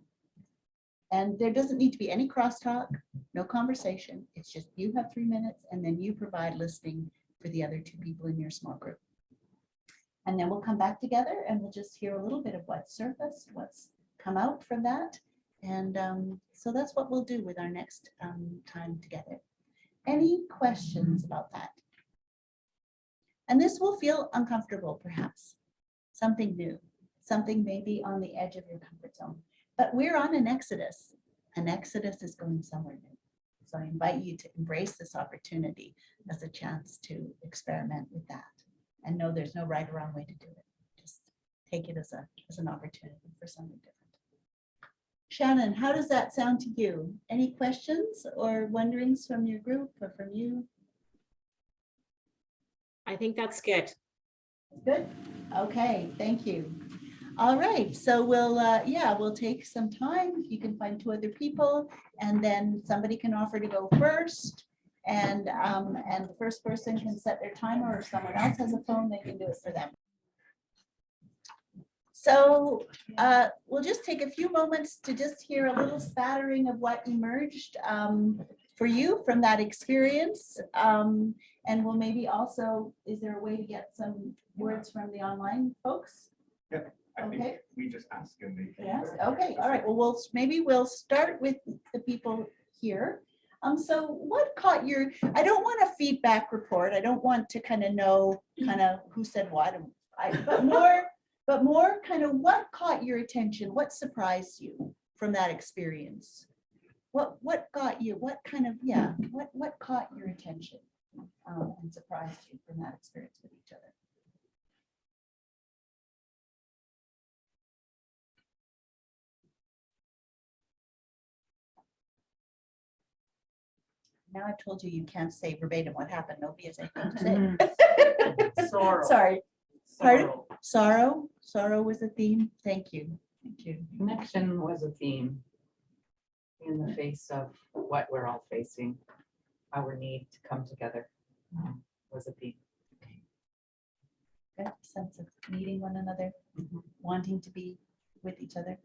And there doesn't need to be any crosstalk, no conversation. It's just you have three minutes and then you provide listening for the other two people in your small group. And then we'll come back together and we'll just hear a little bit of what's surfaced, what's come out from that. And um, so that's what we'll do with our next um, time together. Any questions about that? And this will feel uncomfortable, perhaps, something new, something maybe on the edge of your comfort zone. But we're on an exodus. An exodus is going somewhere new. So I invite you to embrace this opportunity as a chance to experiment with that and know there's no right or wrong way to do it. Just take it as a as an opportunity for something different. Shannon, how does that sound to you? Any questions or wonderings from your group or from you? I think that's good. Good. Okay, thank you. All right, so we'll, uh, yeah, we'll take some time. You can find two other people and then somebody can offer to go first. And, um, and the first person can set their timer or someone else has a phone, they can do it for them. So uh, we'll just take a few moments to just hear a little spattering of what emerged um, for you from that experience. Um, and we'll maybe also, is there a way to get some words from the online folks? Yeah, I think we just ask and they. Yes, okay, all right, well, we'll, maybe we'll start with the people here. Um, so what caught your, I don't want a feedback report, I don't want to kind of know kind of who said what, I, but more, but more kind of what caught your attention, what surprised you from that experience? What, what got you, what kind of, yeah, what, what caught your attention um, and surprised you from that experience with each other? Now I've told you, you can't say verbatim what happened. Nobody has anything to say. Sorrow. Sorry, Pardon? sorrow, Sorrow, sorrow was a theme. Thank you. Thank you. Connection was a theme in the face of what we're all facing. Our need to come together um, was a theme. Good sense of meeting one another, Mhm. wanting to be with each other.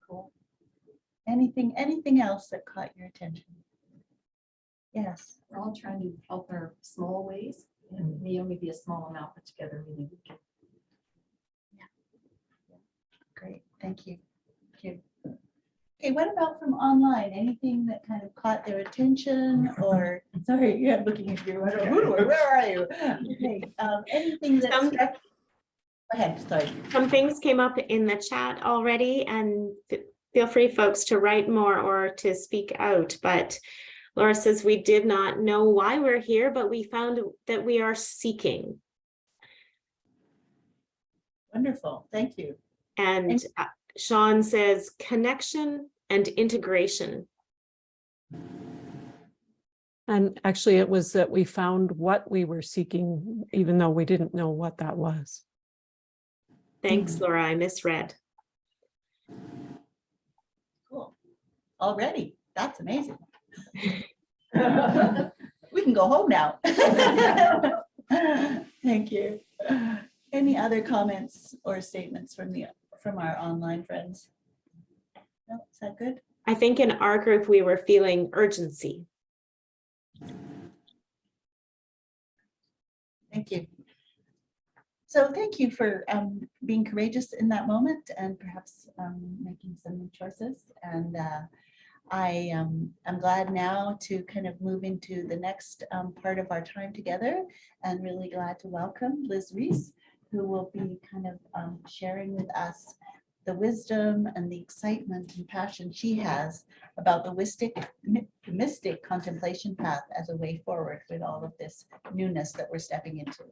Cool. Anything, anything else that caught your attention? Yes, We're all trying to help our small ways and may only be a small amount, but together maybe we can. great. Thank you. Thank you. Okay, what about from online? Anything that kind of caught their attention or, sorry, you're looking at you. I who do I- Where are you? Okay, um, Anything that Some- struck. Go ahead, sorry. Some things came up in the chat already and feel free folks to write more or to speak out, but Laura says we did not know why we're here, but we found that we are seeking. Wonderful, thank you. And uh, Sean says connection and integration. And actually, it was that we found what we were seeking, even though we didn't know what that was. Thanks, mm-hmm. Laura, I misread. Cool. Already, that's amazing. We can go home now. Thank you. Any other comments or statements from the, from our online friends? No, is that good? I think in our group, we were feeling urgency. Thank you. So thank you for um, being courageous in that moment and perhaps um, making some choices. And uh, I am I'm glad now to kind of move into the next um, part of our time together and really glad to welcome Liz Reese, who will be kind of um, sharing with us the wisdom and the excitement and passion she has about the mystic, mystic contemplation path as a way forward with all of this newness that we're stepping into.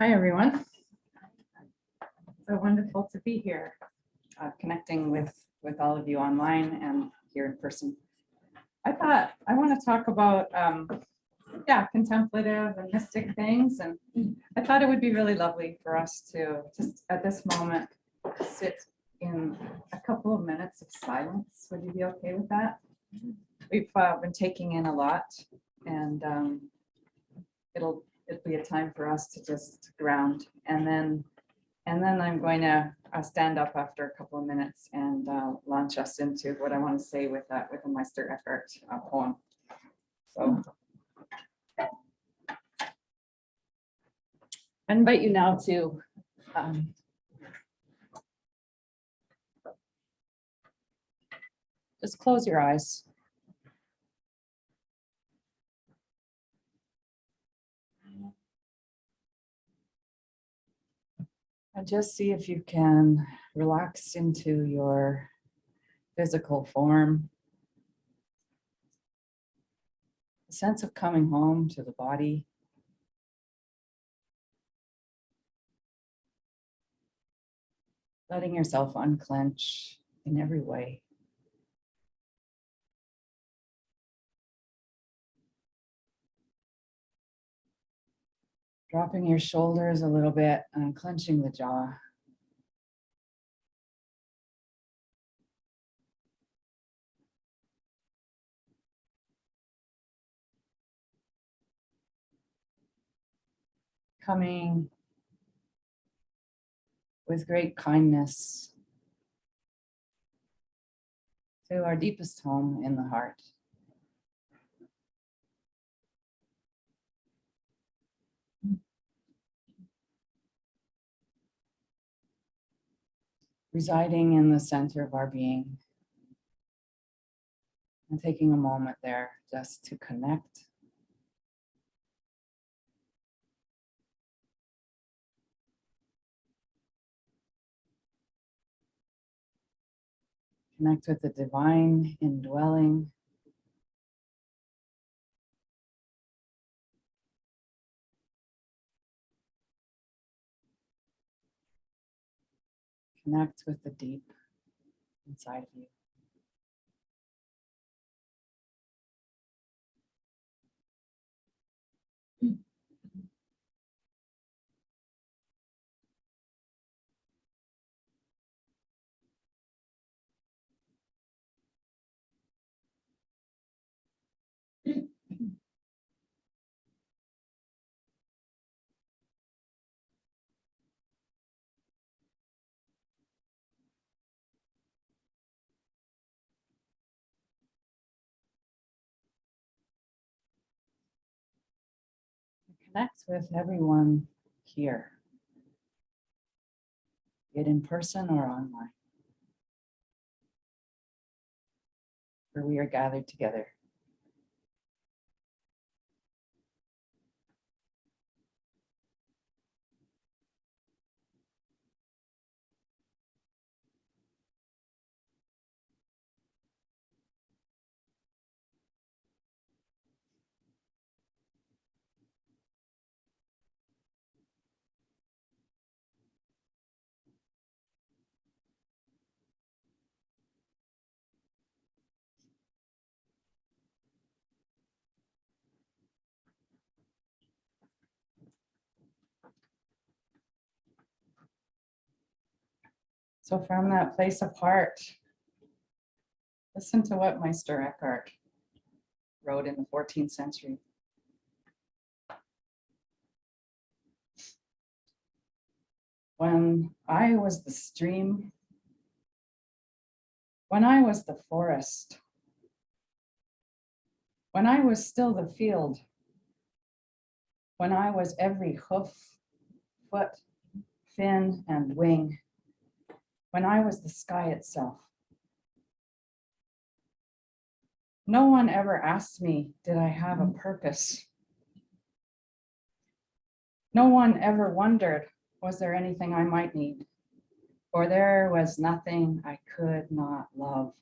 Hi, everyone. So wonderful to be here, uh, connecting with, with all of you online and here in person. I thought, I want to talk about, um, yeah, contemplative and mystic things. And I thought it would be really lovely for us to just at this moment, sit in a couple of minutes of silence. Would you be okay with that? We've uh, been taking in a lot and um, it'll, it'll be a time for us to just ground and then, and then I'm going to uh, stand up after a couple of minutes and uh, launch us into what I want to say with that, with a Meister Eckhart uh, poem. So. I invite you now to um, just close your eyes. And just see if you can relax into your physical form. A sense of coming home to the body. Letting yourself unclench in every way. Dropping your shoulders a little bit and clenching the jaw. Coming with great kindness to our deepest home in the heart. Residing in the center of our being. And taking a moment there just to connect. Connect with the divine indwelling. Connect with the deep inside of you. Connect with everyone here. be it in person or online. Where we are gathered together. So from that place apart, listen to what Meister Eckhart wrote in the 14th century. When I was the stream, when I was the forest, when I was still the field, when I was every hoof, foot, fin, and wing, when I was the sky itself. No one ever asked me, did I have a purpose? No one ever wondered, was there anything I might need? For there was nothing I could not love.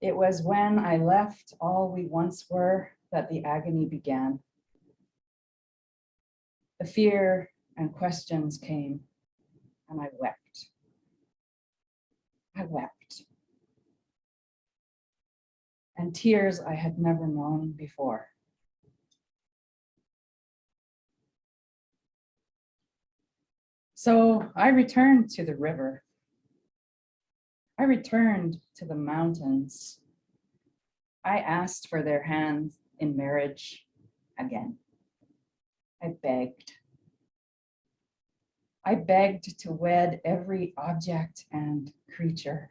It was when I left all we once were that the agony began. The fear and questions came and I wept. I wept. And tears I had never known before. So I returned to the river. I returned to the mountains. I asked for their hands in marriage again. I begged. I begged to wed every object and creature.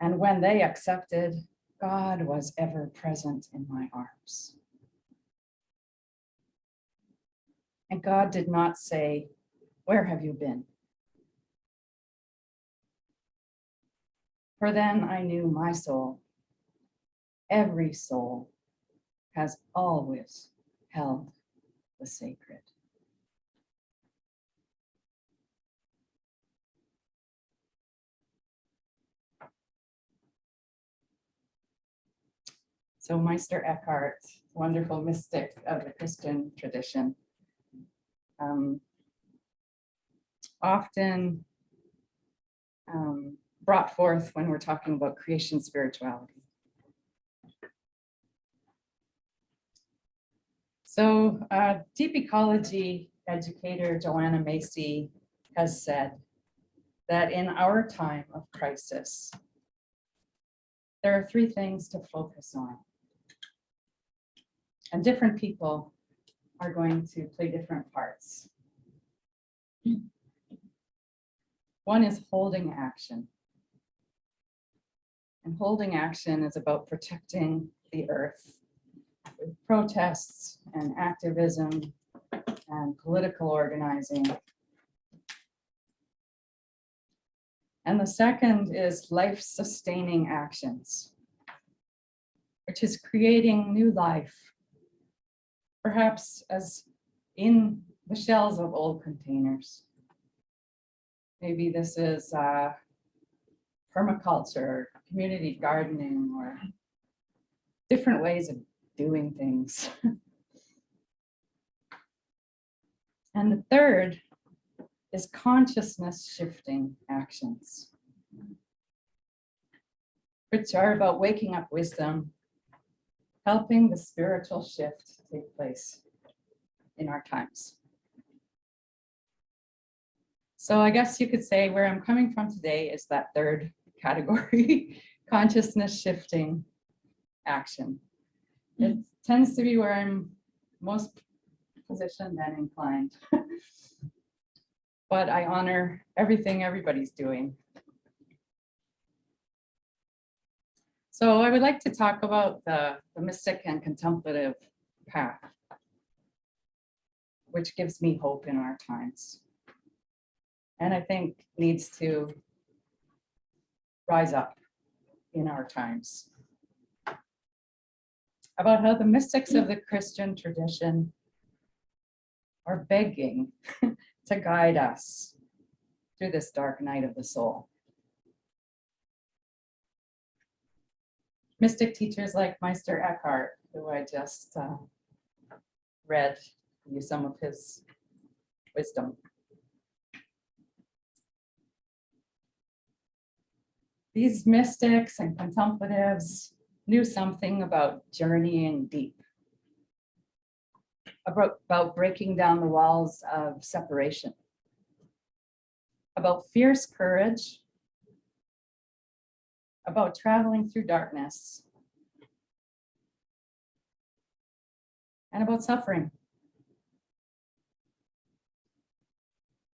And when they accepted, God was ever present in my arms. And God did not say, where have you been? For then I knew my soul, every soul has always held the sacred. So Meister Eckhart, wonderful mystic of the Christian tradition, um, often um, brought forth when we're talking about creation spirituality. So uh, deep ecology educator Joanna Macy has said that in our time of crisis, there are three things to focus on. And different people are going to play different parts. One is holding action. And holding action is about protecting the earth with protests and activism and political organizing. And the second is life-sustaining actions, which is creating new life, perhaps as in the shells of old containers. Maybe this is uh, permaculture, community gardening, or different ways of doing things. and the third is consciousness shifting actions, which are about waking up wisdom, helping the spiritual shift take place in our times. So I guess you could say where I'm coming from today is that third category, consciousness shifting action. It tends to be where I'm most positioned and inclined. but I honor everything everybody's doing. So I would like to talk about the, the mystic and contemplative path, which gives me hope in our times. And I think needs to rise up in our times. About how the mystics of the Christian tradition are begging to guide us through this dark night of the soul. Mystic teachers like Meister Eckhart, who I just uh, read you some of his wisdom. These mystics and contemplatives knew something about journeying deep, about, breaking down the walls of separation, about fierce courage, about traveling through darkness, and about suffering.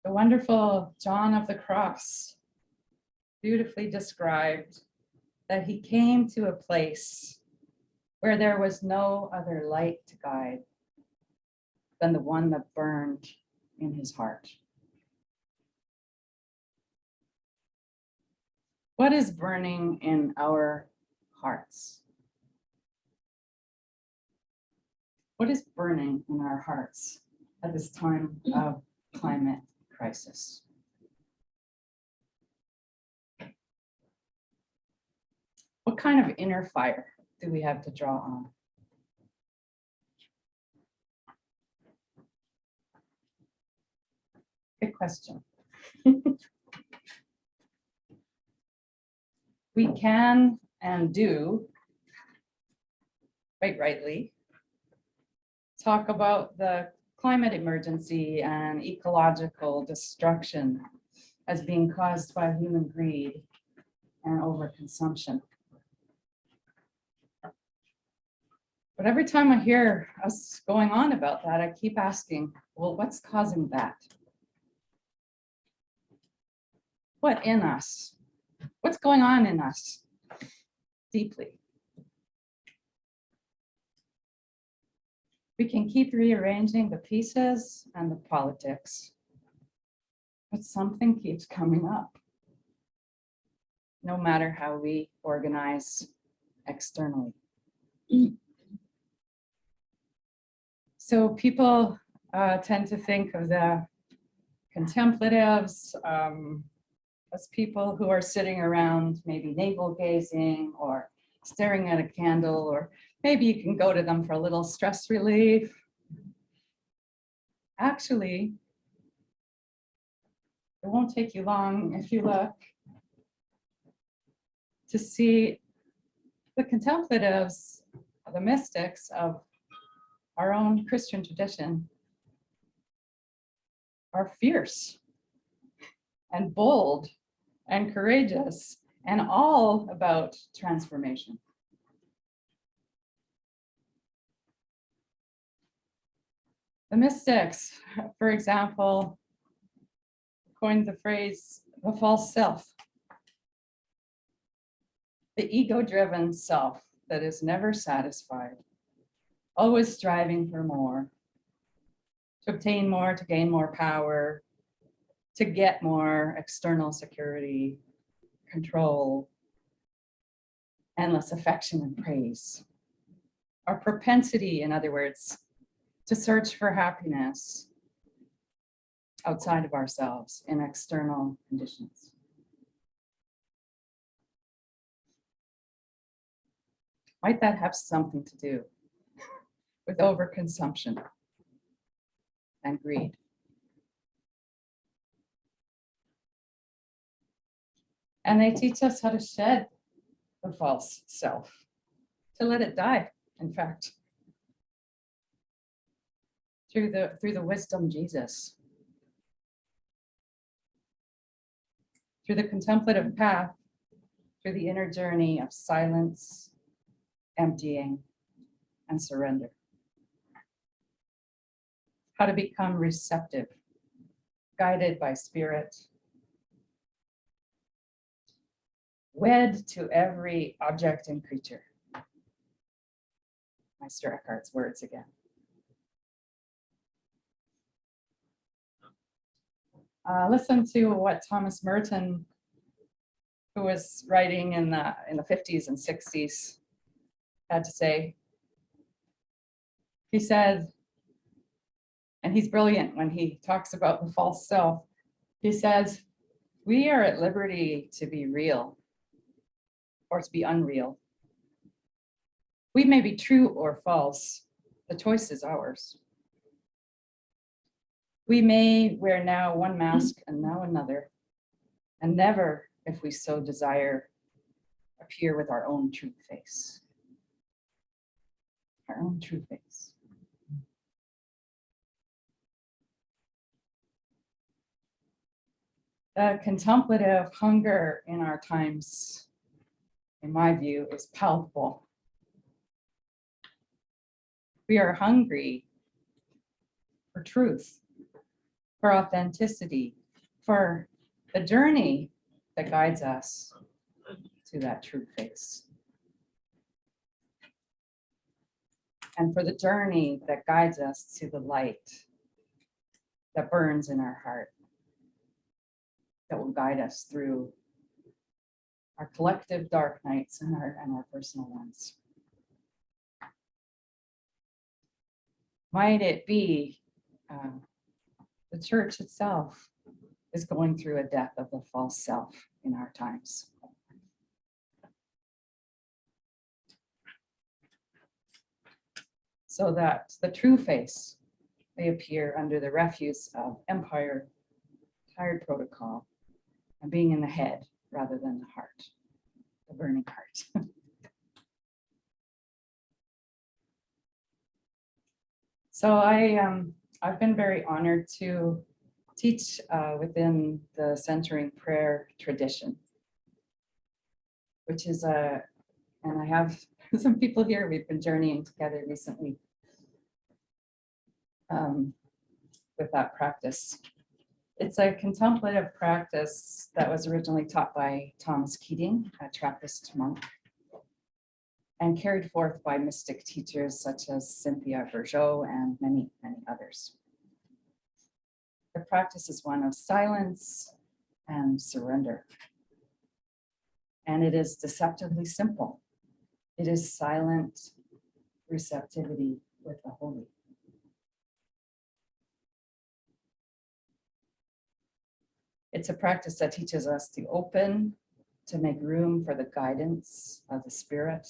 The wonderful John of the Cross. Beautifully described that he came to a place where there was no other light to guide than the one that burned in his heart. What is burning in our hearts? What is burning in our hearts at this time of climate crisis? What kind of inner fire do we have to draw on? Good question. We can and do, quite rightly, talk about the climate emergency and ecological destruction as being caused by human greed and overconsumption. But every time I hear us going on about that, I keep asking, well, what's causing that? What in us? What's going on in us deeply? We can keep rearranging the pieces and the politics, but something keeps coming up. No matter how we organize externally. Mm. So people uh, tend to think of the contemplatives um, as people who are sitting around maybe navel gazing or staring at a candle, or maybe you can go to them for a little stress relief. Actually, it won't take you long if you look to see the contemplatives, the mystics of our own Christian tradition are fierce and bold and courageous and all about transformation. The mystics, for example, coined the phrase the false self. The ego-driven self that is never satisfied, always striving for more, to obtain more, to gain more power, to get more external security, control, endless affection and praise. Our propensity, in other words, to search for happiness outside of ourselves in external conditions. Might that have something to do with overconsumption and greed? And they teach us how to shed the false self, to let it die, in fact. Through the, through the wisdom Jesus. Through the contemplative path, through the inner journey of silence, emptying, and surrender. How to become receptive, guided by spirit, wed to every object and creature. Meister Eckhart's words again. Uh, listen to what Thomas Merton, who was writing in the, in the fifties and sixties, had to say. He said, and he's brilliant when he talks about the false self. He says, we are at liberty to be real or to be unreal. We may be true or false. The choice is ours. We may wear now one mask and now another, and never, if we so desire, appear with our own true face. Our own true face. The contemplative hunger in our times, in my view, is palpable. We are hungry for truth, for authenticity, for the journey that guides us to that true face. And for the journey that guides us to the light that burns in our heart, that will guide us through our collective dark nights and our, and our personal ones. Might it be um, the church itself is going through a death of the false self in our times. So that the true face may appear under the refuse of empire, tired protocol, and being in the head rather than the heart, the burning heart. So I, um, I've been very honored to teach uh, within the centering prayer tradition, which is a, and I have some people here, we've been journeying together recently um, with that practice. It's a contemplative practice that was originally taught by Thomas Keating, a Trappist monk, and carried forth by mystic teachers such as Cynthia Bourgeault and many, many others. The practice is one of silence and surrender. And it is deceptively simple. It is silent receptivity with the holy. It's a practice that teaches us to open, to make room for the guidance of the spirit,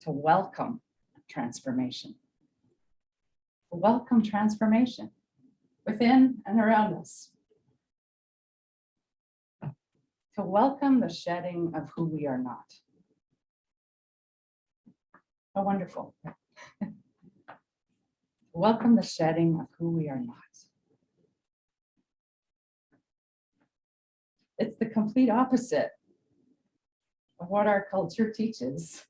to welcome transformation. Welcome transformation within and around us. To welcome the shedding of who we are not. How wonderful. Welcome the shedding of who we are not. It's the complete opposite of what our culture teaches.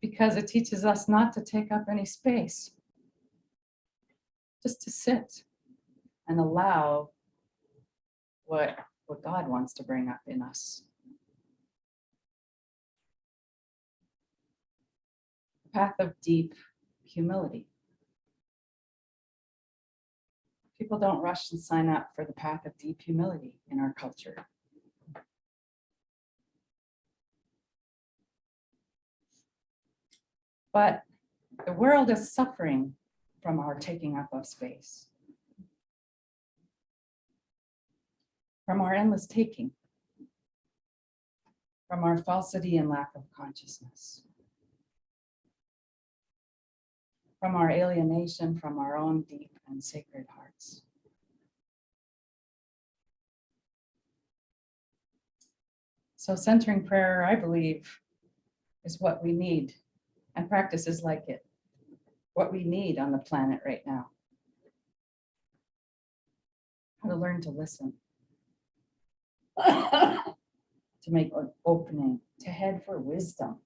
Because it teaches us not to take up any space. Just to sit and allow what, what God wants to bring up in us. Path of deep humility. People don't rush and sign up for the path of deep humility in our culture. But the world is suffering from our taking up of space. From our endless taking. From our falsity and lack of consciousness. From our alienation from our own deep and sacred hearts. So centering prayer, I believe, is what we need and practices like it. What we need on the planet right now. How to learn to listen. to make an opening, to head for wisdom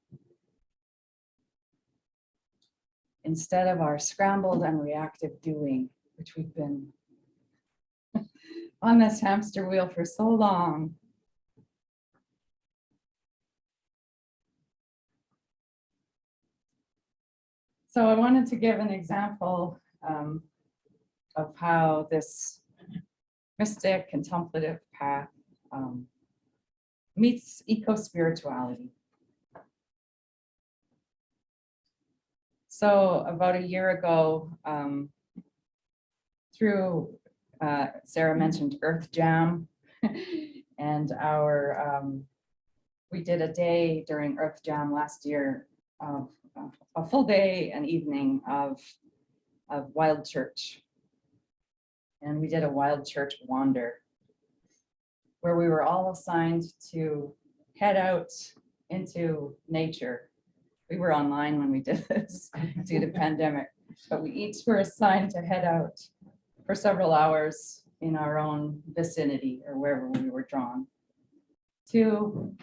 instead of our scrambled and reactive doing, which we've been on this hamster wheel for so long. So I wanted to give an example um, of how this mystic contemplative path um, meets eco-spirituality. So about a year ago, um, through, uh, Sarah mentioned Earth Jam and our, um, we did a day during Earth Jam last year of a full day and evening of, of Wild Church. And we did a Wild Church wander where we were all assigned to head out into nature. We were online when we did this due to pandemic, but we each were assigned to head out for several hours in our own vicinity or wherever we were drawn to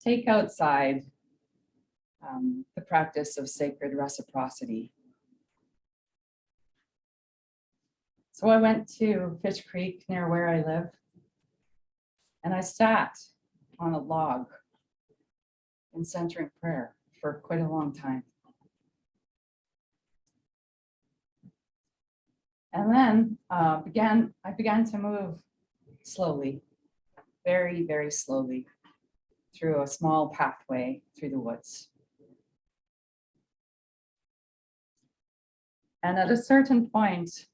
take outside um, the practice of sacred reciprocity. So I went to Fish Creek near where I live. And I sat on a log in centering prayer for quite a long time. And then uh, began, I began to move slowly, very, very slowly through a small pathway through the woods. And at a certain point,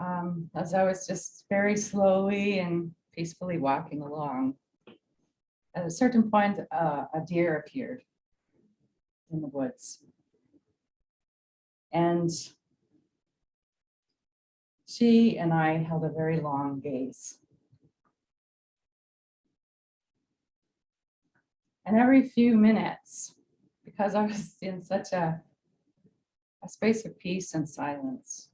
um, as I was just very slowly and peacefully walking along, at a certain point, uh, a deer appeared in the woods. And she and I held a very long gaze. And every few minutes, because I was in such a a space of peace and silence.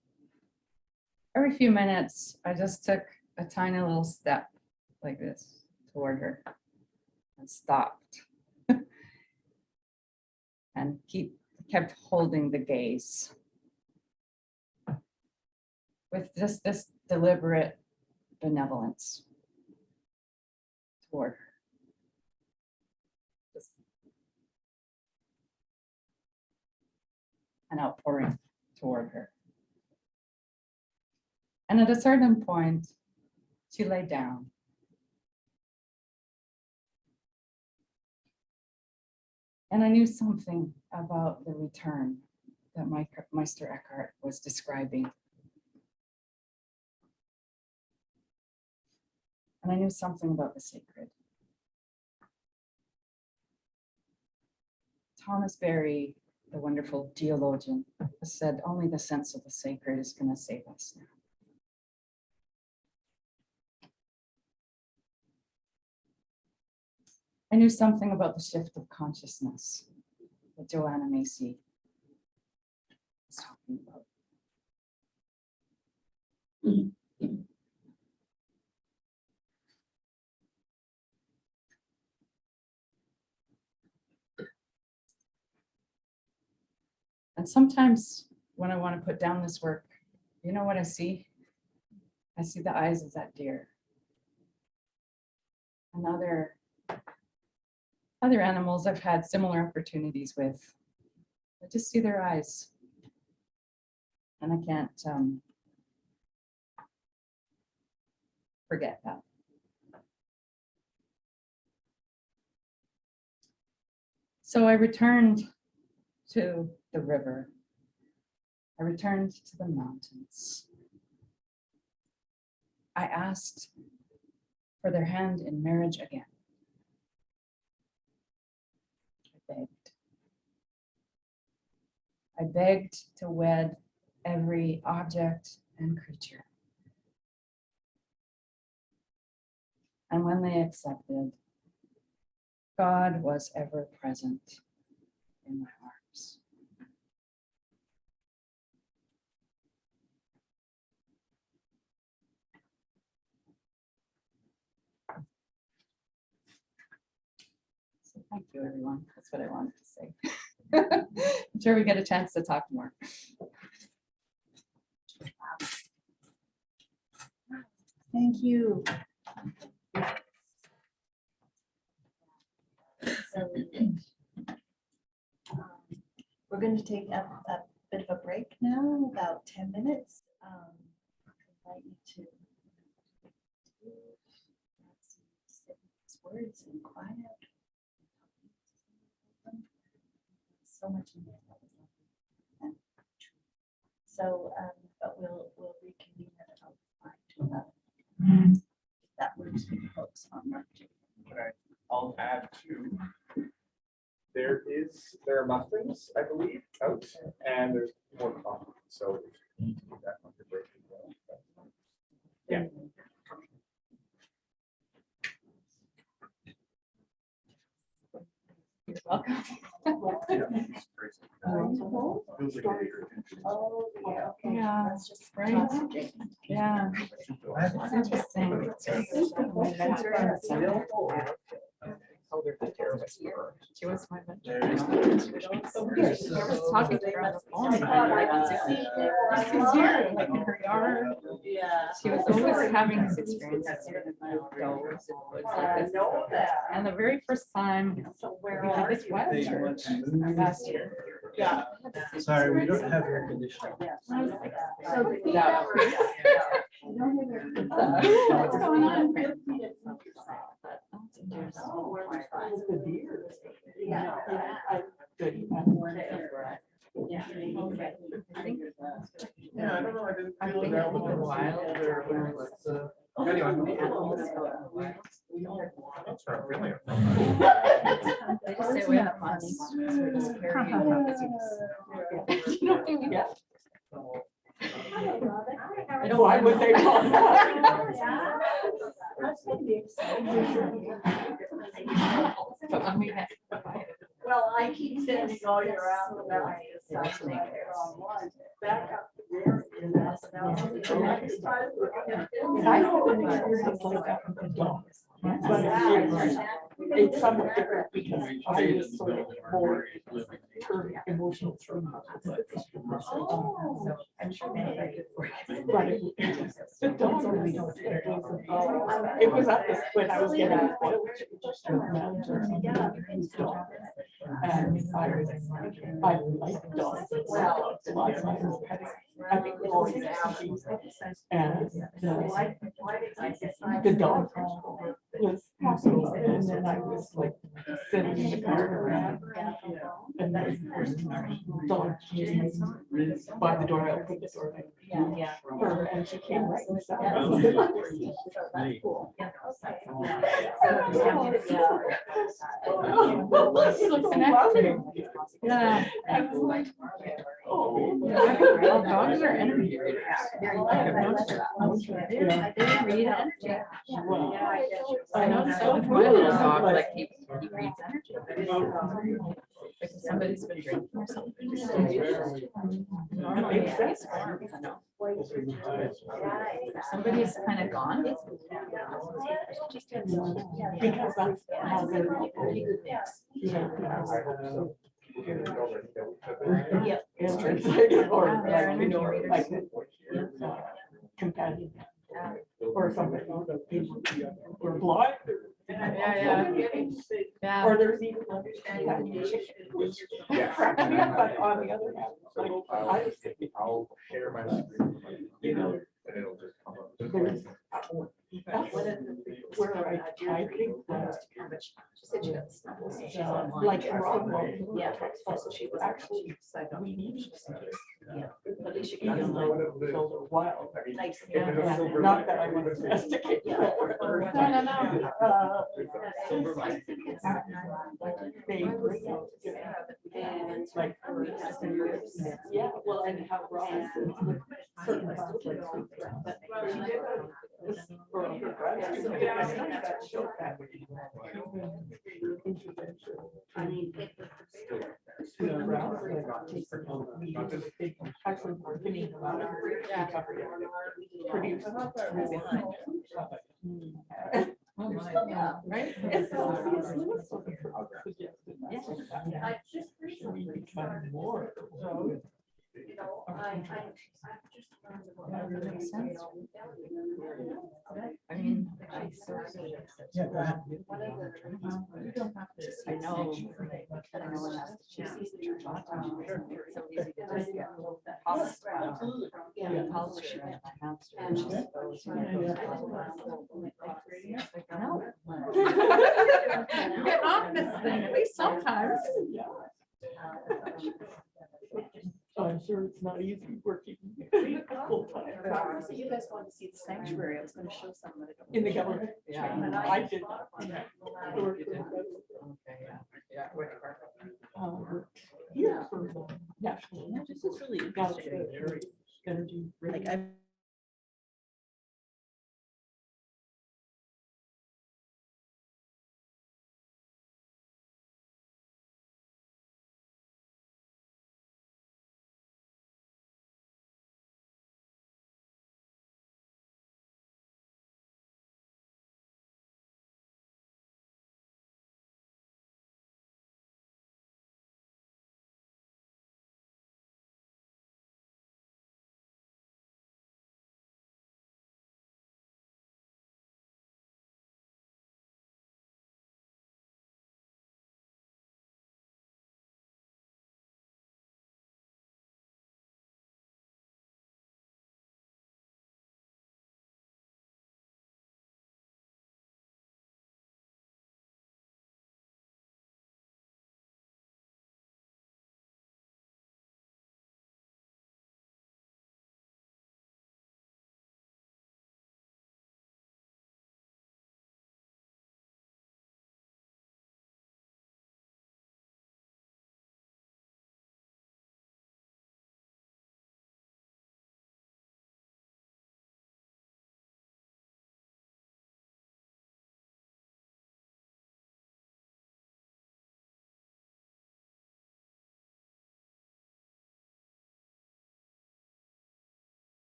Every few minutes, I just took a tiny little step like this toward her and stopped. and keep kept holding the gaze with just this deliberate benevolence toward her. Just an outpouring toward her. And at a certain point, she lay down. And I knew something about the return that Meister Eckhart was describing. And I knew something about the sacred. Thomas Berry the wonderful geologian, said only the sense of the sacred is going to save us now. I knew something about the shift of consciousness that Joanna Macy was talking about. And sometimes when I want to put down this work, you know what I see? I see the eyes of that deer. And other, animals I've had similar opportunities with. I just see their eyes. And I can't um, forget that. So I returned to the river. I returned to the mountains. I asked for their hand in marriage again. Begged. I begged to wed every object and creature. And when they accepted, God was ever present in my arms. Thank you, everyone. That's what I wanted to say. I'm sure we get a chance to talk more. Thank you. Um, We're going to take a, a bit of a break now, about ten minutes. Um, Invite you to words in quiet. So much in there. that was lovely and true. So, um, but we'll, we'll reconvene at about five to eleven. That works for the folks on March. Okay, I'll add two. There is, there are muffins, I believe, out, and there's more coffee, so if you need to do that on your break. as well, that's fine. Um, yeah. Welcome. Feels like a bigger attention. Oh, yeah, okay. Yeah, Let's just right. toss it, Jake. Yeah, it's interesting. She was my mentor. I was talking to her on the phone. and was She's here, like in her yard. Yeah. She was always having this experience. outdoors, it was like this. And the very first time we had this wet church last year. Yeah. Sorry, we don't have air conditioning. I So the- Yeah. What's going on? Yeah. Yeah. Okay. I think Yeah, I don't know, I didn't I feel think that a was little while. there, but, uh, Anyway. That's not really They just say we have money. so we're just carrying it up as you- You don't think I don't. Why would they call But when we had. Well, I keep sending all your out. I have an experience like that with the dogs. But it's- it's somewhat different because I was sort of more emotional trauma. I'm sure I could. But it- the dogs really don't. It was- It was up this, when I was getting. a village, just a mountain dog. And I was, I like dogs. I love dogs. My pets. I think they're always species. And the, the dog was and then I was like sitting in the car. And the dog came by the door, I opened the door. Yeah. Her, and she came right inside. Connecting. Yeah. I was like, oh. Dogs are energy readers. I've noticed that. Yeah. They read energy. Wow. I noticed that with my little dog, like he, he reads energy. Like if somebody's been drinking or something. Normally, it's warm, you know. If Somebody's kind of gone. Because that's how they're. Yep. It's like, or Yeah, they're like, you know, energy like. uh, Companion. Or something, or blind. Yeah, yeah. Yeah. Or there's even like companion chicken, which Yeah. cracks me up, but on the other hand, like, I was thinking, I'll share my screen. You know. And it'll just come up. there's. That's where I, I think that. uh, Like in Rockwell. Yeah. She was actually, we need. At least you You can. know, so they're wild. I mean, Like, if it was And silver Not that I want to domesticate. Yeah. or- No, no, no. Uh, Silver lining. They bring out different, like, for instance, yeah, well, and how Robinson with certain conflicts. She did this for her grad student, and I think that showed that mean. Actually, we're thinking about it. recovery Produced. Oh, my. Yeah. Right? It's obvious limits of the suggested. Yeah. We become more. know, I, I, I've just. That makes sense. I mean, I sort of. Yeah, go ahead. One of the. Uh, you don't have to- I know. I know when I- she sees the church all time. Um, it's so easy to just get tossed around. Um, absolutely. Yeah, Yeah. polish it in my house. And She just goes, goes, you know, yeah. I know. Get off this thing, at least sometimes. Um, I'm sure it's not easy working full time So you guys wanted to see the sanctuary, I was gonna show some of it. in the government. Yeah. And I did. Okay, yeah, yeah. which part? Um, Here for the national. Yeah, This is really interesting. it. Energy. Like I've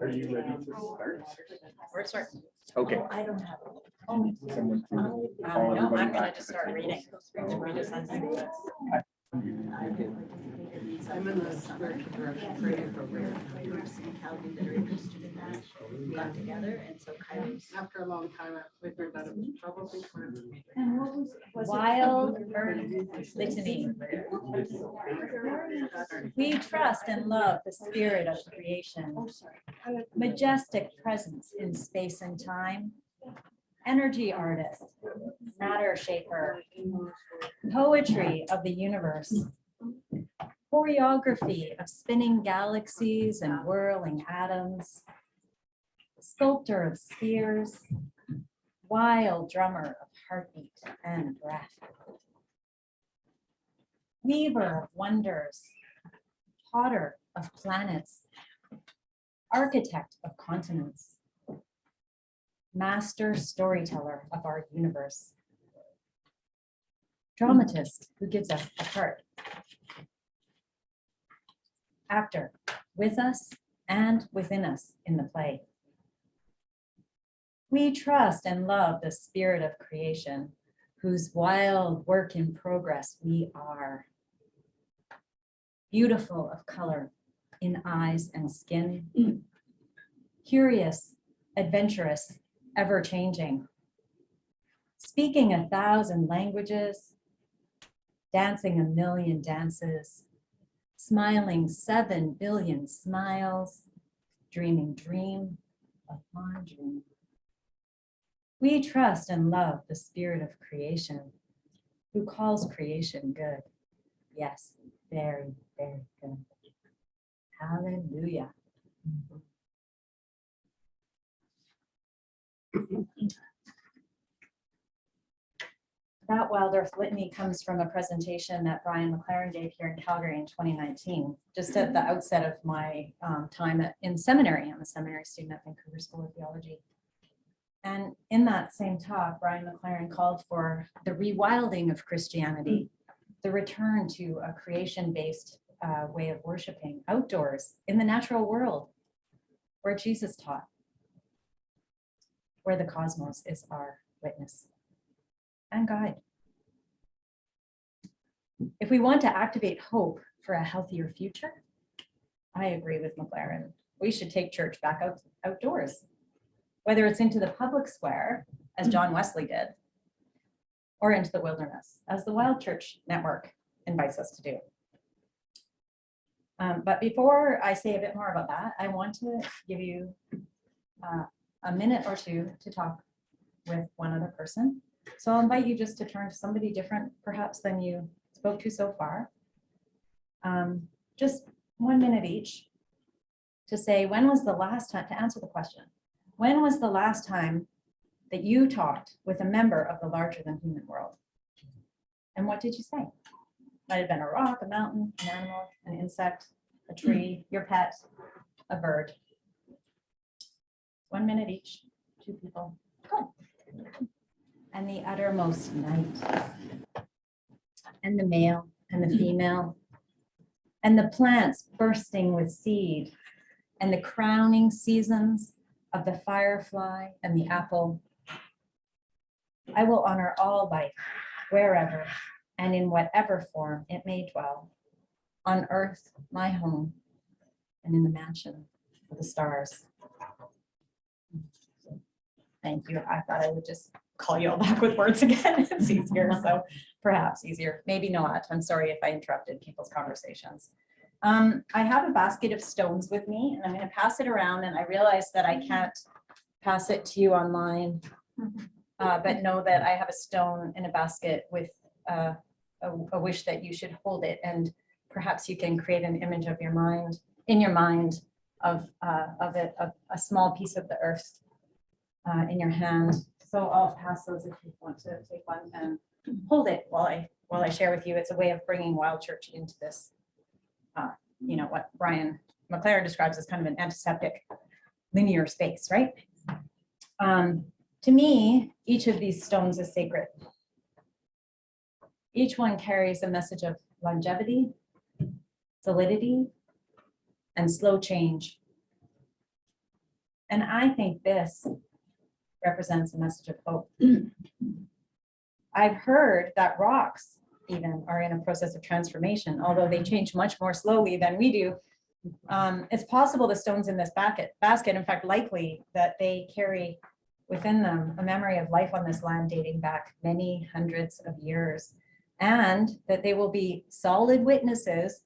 Are you ready to start? We're starting. Okay. I don't have. Someone to Um, no, everybody I'm gonna back just the start table. reading. We're just unsing this. I'm in the spiritual direction training program. Calvi that are interested in that, we got together and so Kylie's. After a long time, I figured that it was probably time for me. Wild Earth Litany. We trust and love the spirit of creation, majestic presence in space and time, energy artist, matter shaper, poetry of the universe, choreography of spinning galaxies and whirling atoms, sculptor of spheres, wild drummer of heartbeat and breath. Weaver of wonders, potter of planets, architect of continents, master storyteller of our universe, dramatist who gives us a part, actor with us and within us in the play. We trust and love the spirit of creation, whose wild work in progress we are. Beautiful of color in eyes and skin. Curious, adventurous, ever-changing. Speaking a thousand languages, dancing a million dances, smiling seven billion smiles, dreaming dream upon dream. We trust and love the spirit of creation who calls creation good. Yes, very, very good. Hallelujah. That Wild Earth Litany comes from a presentation that Brian McLaren gave here in Calgary in 2019, just at the outset of my um, time at- in seminary. I'm a seminary student at Vancouver School of Theology. And in that same talk, Brian McLaren called for the rewilding of Christianity, the return to a creation-based uh, way of worshiping outdoors in the natural world where Jesus taught, where the cosmos is our witness and guide. If we want to activate hope for a healthier future, I agree with McLaren. We should take church back out outdoors, whether it's into the public square, as John Wesley did, or into the wilderness, as the Wild Church Network invites us to do. Um, but before I say a bit more about that, I want to give you uh, a minute or two to talk with one other person. So I'll invite you just to turn to somebody different perhaps than you spoke to so far. Um, just one minute each to say, when was the last time, to answer the question, when was the last time that you talked with a member of the larger than human world? And what did you say? Might have been a rock, a mountain, an animal, an insect, a tree, your pet, a bird. One minute each, two people. Go and the uttermost night. And the male and the female. And the plants bursting with seed. And the crowning seasons of the firefly and the apple. I will honor all life wherever and in whatever form it may dwell. On earth, my home, and in the mansion of the stars. Thank you. I thought I would just call you all back with words again. It's easier, so perhaps easier, maybe not. I'm sorry if I interrupted people's conversations. Um, I have a basket of stones with me and I'm gonna pass it around and I realize that I can't pass it to you online. Uh, but know that I have a stone in a basket with uh, a, a wish that you should hold it and perhaps you can create an image of your mind, in your mind of, uh, of it, of a small piece of the earth uh, in your hand. So I'll pass those if you want to take one and hold it while I, while I share with you. It's a way of bringing Wild Church into this, uh, you know, what Brian McLaren describes as kind of an antiseptic linear space, right? Um, to me, each of these stones is sacred. Each one carries a message of longevity, solidity, and slow change. And I think this represents a message of hope. I've heard that rocks even are in a process of transformation, although they change much more slowly than we do. Um, it's possible the stones in this basket, basket, in fact, likely that they carry within them a memory of life on this land dating back many hundreds of years, and that they will be solid witnesses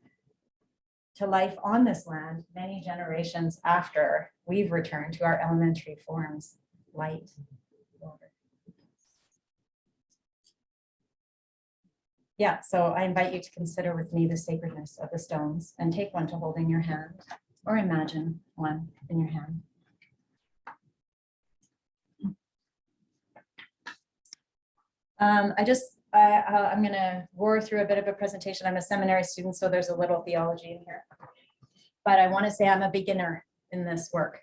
to life on this land many generations after we've returned to our elementary forms, light, water. Yeah, so I invite you to consider with me the sacredness of the stones and take one to hold in your hand or imagine one in your hand. Um, I just, I, I'm gonna roar through a bit of a presentation. I'm a seminary student, so there's a little theology in here. But I want to say I'm a beginner in this work.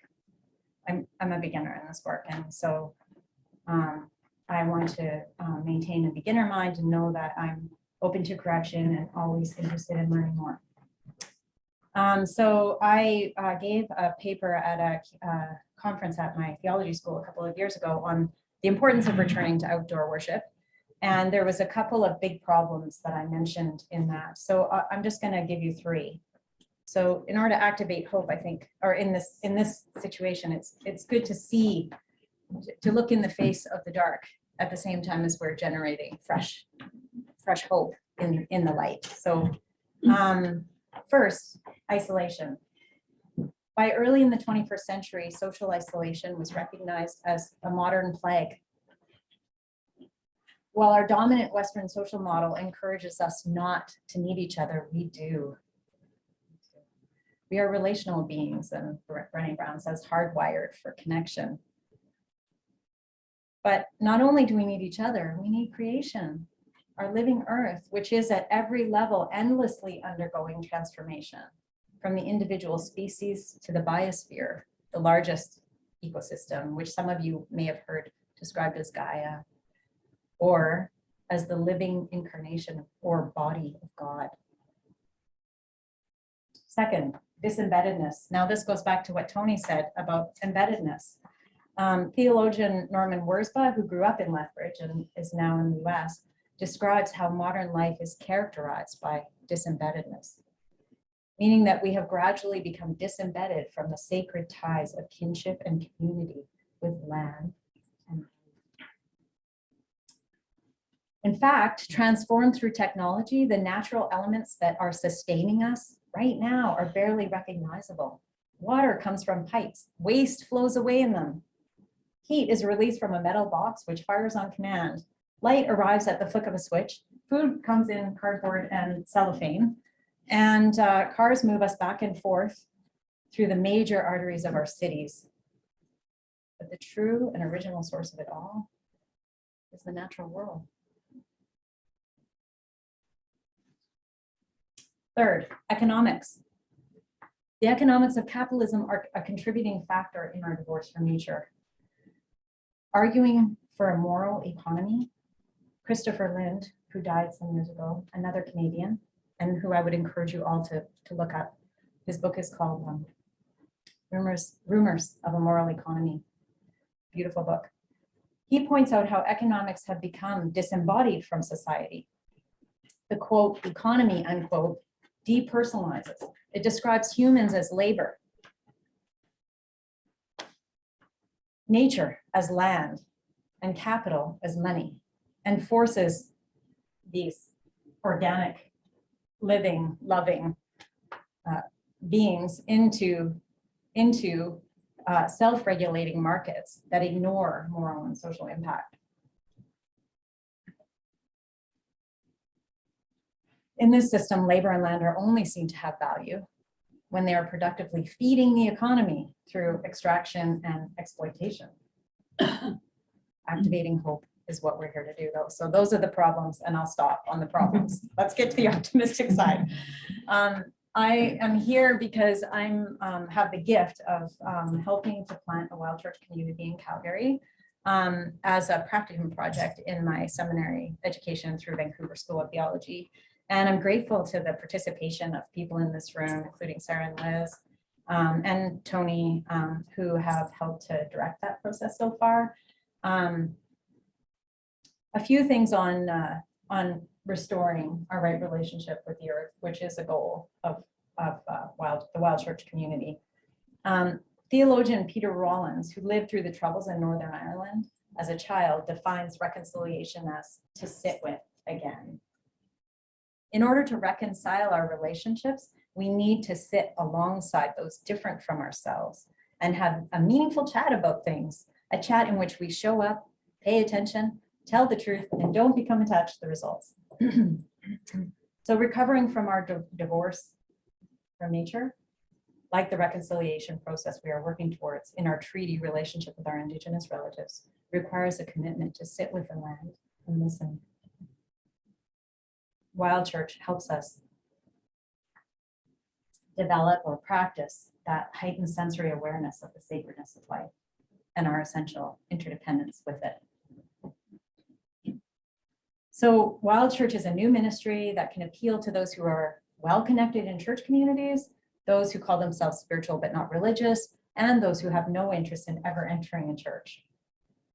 I'm, I'm a beginner in this work, and so um, I want to uh, maintain a beginner mind and know that I'm open to correction and always interested in learning more. Um, so I uh, gave a paper at a uh, conference at my theology school a couple of years ago on the importance of returning to outdoor worship. And there was a couple of big problems that I mentioned in that. So uh, I'm just going to give you three. So in order to activate hope, I think, or in this in this situation, it's it's good to see, to look in the face of the dark at the same time as we're generating fresh fresh hope in, in the light. So um, first, isolation. By early in the 21st century, social isolation was recognized as a modern plague. While our dominant Western social model encourages us not to need each other, we do. We are relational beings, and Brené Brown says hardwired for connection. But not only do we need each other, we need creation our living earth, which is at every level endlessly undergoing transformation, from the individual species to the biosphere, the largest ecosystem, which some of you may have heard described as Gaia, or as the living incarnation or body of God. Second, disembeddedness. Now this goes back to what Tony said about embeddedness. Um, theologian Norman Wirzba, who grew up in Lethbridge and is now in the US, describes how modern life is characterized by disembeddedness, meaning that we have gradually become disembedded from the sacred ties of kinship and community with land. And in fact, transformed through technology, the natural elements that are sustaining us right now are barely recognizable. Water comes from pipes, waste flows away in them. Heat is released from a metal box which fires on command Light arrives at the flick of a switch. Food comes in cardboard and cellophane. And uh, cars move us back and forth through the major arteries of our cities. But the true and original source of it all is the natural world. Third, economics. The economics of capitalism are a contributing factor in our divorce from nature. Arguing for a moral economy Christopher Lind, who died some years ago, another Canadian, and who I would encourage you all to, to look up. His book is called um, Rumors, Rumors of a Moral Economy. Beautiful book. He points out how economics have become disembodied from society. The quote, economy, unquote, depersonalizes. It describes humans as labor, nature as land, and capital as money and forces these organic, living, loving uh, beings into, into uh, self-regulating markets that ignore moral and social impact. In this system, labor and land are only seen to have value when they are productively feeding the economy through extraction and exploitation. Activating hope is what we're here to do though. So those are the problems and I'll stop on the problems. Let's get to the optimistic side. Um, I am here because I'm um, have the gift of um, helping to plant a wild church community in Calgary um, as a practicum project in my seminary education through Vancouver School of Theology. And I'm grateful to the participation of people in this room, including Sarah and Liz, um, and Tony, um, who have helped to direct that process so far. Um, a few things on, uh, on restoring our right relationship with the earth, which is a goal of, of uh, wild, the wild church community. Um, theologian Peter Rollins, who lived through the troubles in Northern Ireland as a child, defines reconciliation as to sit with again. In order to reconcile our relationships, we need to sit alongside those different from ourselves and have a meaningful chat about things, a chat in which we show up, pay attention, tell the truth, and don't become attached to the results. so recovering from our di- divorce from nature, like the reconciliation process we are working towards in our treaty relationship with our Indigenous relatives, requires a commitment to sit with the land and listen. Wild Church helps us develop or practice that heightened sensory awareness of the sacredness of life and our essential interdependence with it. So Wild Church is a new ministry that can appeal to those who are well connected in church communities, those who call themselves spiritual but not religious, and those who have no interest in ever entering a church.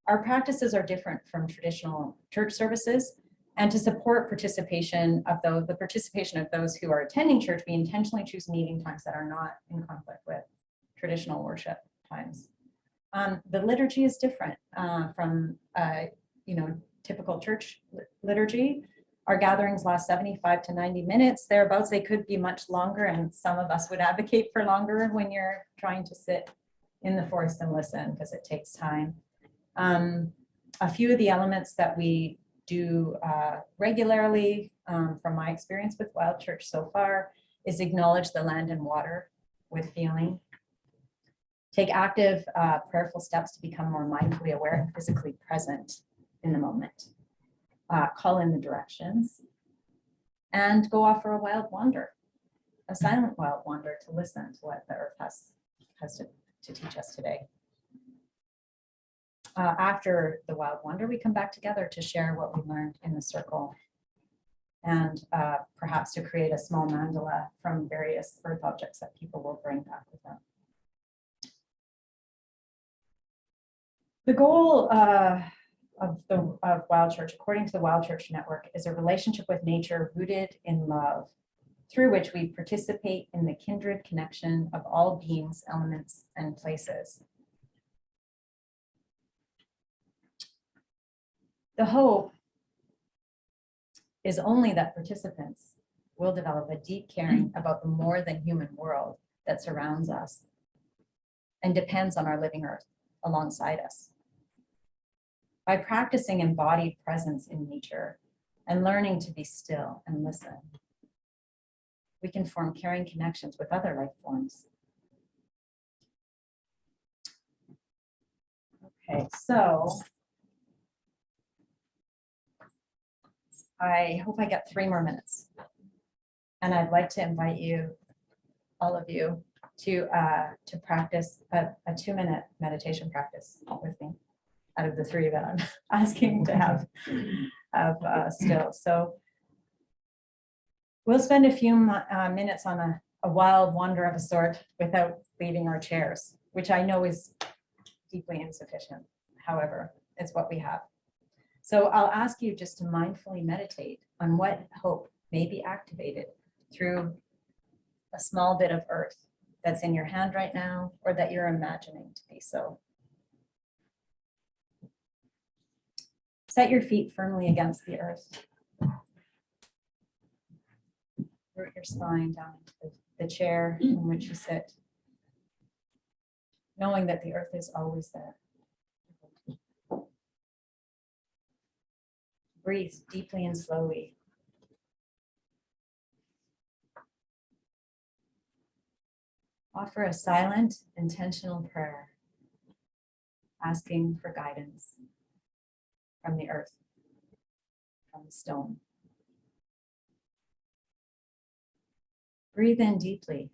Our practices are different from traditional church services, and to support participation of those, the participation of those who are attending church, we intentionally choose meeting times that are not in conflict with traditional worship times. Um, the liturgy is different uh, from, uh, you know, typical church liturgy. Our gatherings last 75 to 90 minutes, thereabouts. They could be much longer, and some of us would advocate for longer when you're trying to sit in the forest and listen because it takes time. Um, a few of the elements that we do uh, regularly, um, from my experience with Wild Church so far, is acknowledge the land and water with feeling. Take active uh, prayerful steps to become more mindfully aware and physically present in the moment. Uh, call in the directions and go off for a wild wander, a silent wild wander to listen to what the earth has, has to, to teach us today uh, after the wild wonder, we come back together to share what we learned in the circle and uh, perhaps to create a small mandala from various earth objects that people will bring back with them. The goal uh, of the of Wild Church, according to the Wild Church Network, is a relationship with nature rooted in love, through which we participate in the kindred connection of all beings, elements, and places. The hope is only that participants will develop a deep caring about the more than human world that surrounds us and depends on our living earth alongside us. By practicing embodied presence in nature and learning to be still and listen, we can form caring connections with other life forms. Okay, so I hope I get three more minutes. And I'd like to invite you, all of you, to uh, to practice a, a two-minute meditation practice with me out of the three that I'm asking to have, have uh, still. So we'll spend a few uh, minutes on a, a wild wander of a sort without leaving our chairs, which I know is deeply insufficient. However, it's what we have. So I'll ask you just to mindfully meditate on what hope may be activated through a small bit of earth that's in your hand right now or that you're imagining to be so. Set your feet firmly against the earth. Root your spine down into the- chair in which you sit, knowing that the earth is always there. Breathe deeply and slowly. Offer a silent, intentional prayer, asking for guidance from the earth, from the stone. Breathe in deeply,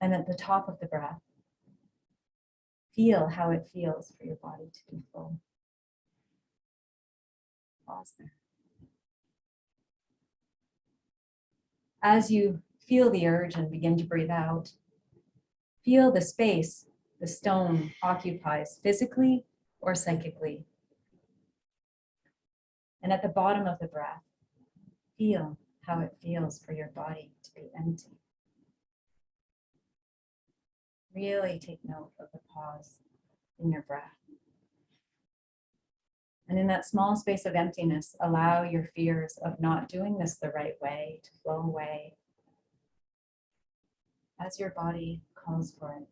and at the top of the breath, feel how it feels for your body to be full. Pause there. As you feel the urge and begin to breathe out, feel the space the stone occupies physically or psychically. And at the bottom of the breath, feel how it feels for your body to be empty. Really take note of the pause in your breath. And in that small space of emptiness, allow your fears of not doing this the right way to flow away as your body calls for it.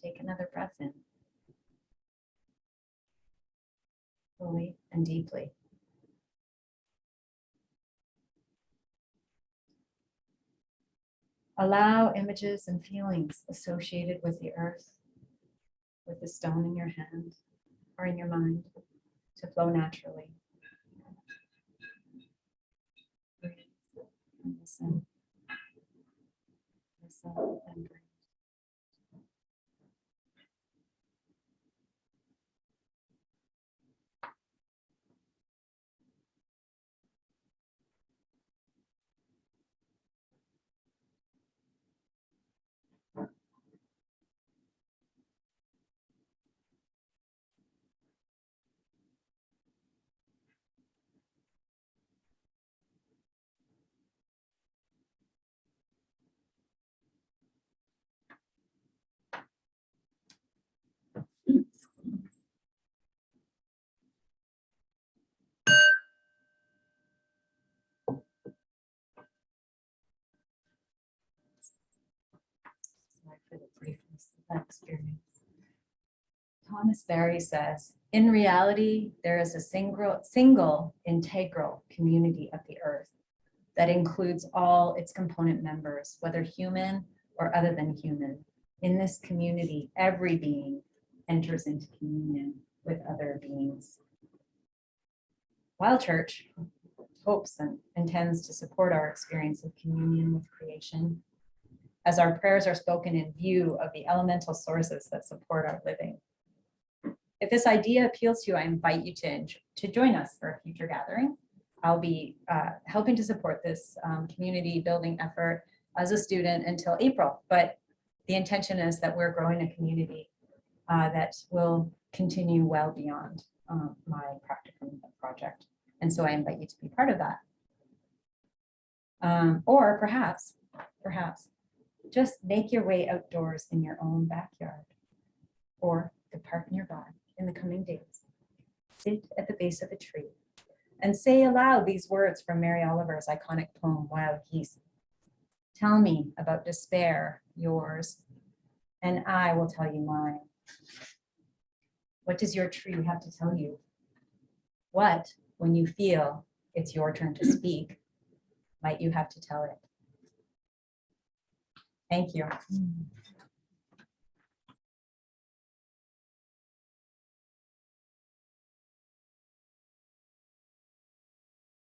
Take another breath in. Fully and deeply. Allow images and feelings associated with the earth, with the stone in your hand or in your mind to flow naturally. Listen. Listen and breathe. Sorry for the briefness of that experience. Thomas Berry says, in reality, there is a single, single integral community of the earth that includes all its component members, whether human or other than human. In this community, every being enters into communion with other beings. Wild Church hopes and intends to support our experience of communion with creation as our prayers are spoken in view of the elemental sources that support our living. If this idea appeals to you, I invite you to, to join us for a future gathering. I'll be uh, helping to support this um, community building effort as a student until April, but the intention is that we're growing a community uh, that will continue well beyond um, my practicum project. And so I invite you to be part of that. Um, Or perhaps, perhaps, just make your way outdoors in your own backyard or the park nearby in the coming days. Sit at the base of a tree and say aloud these words from Mary Oliver's iconic poem, Wild Geese. Tell me about despair, yours, and I will tell you mine. What does your tree have to tell you? What, when you feel it's your turn to speak, might you have to tell it? Thank you. Mm.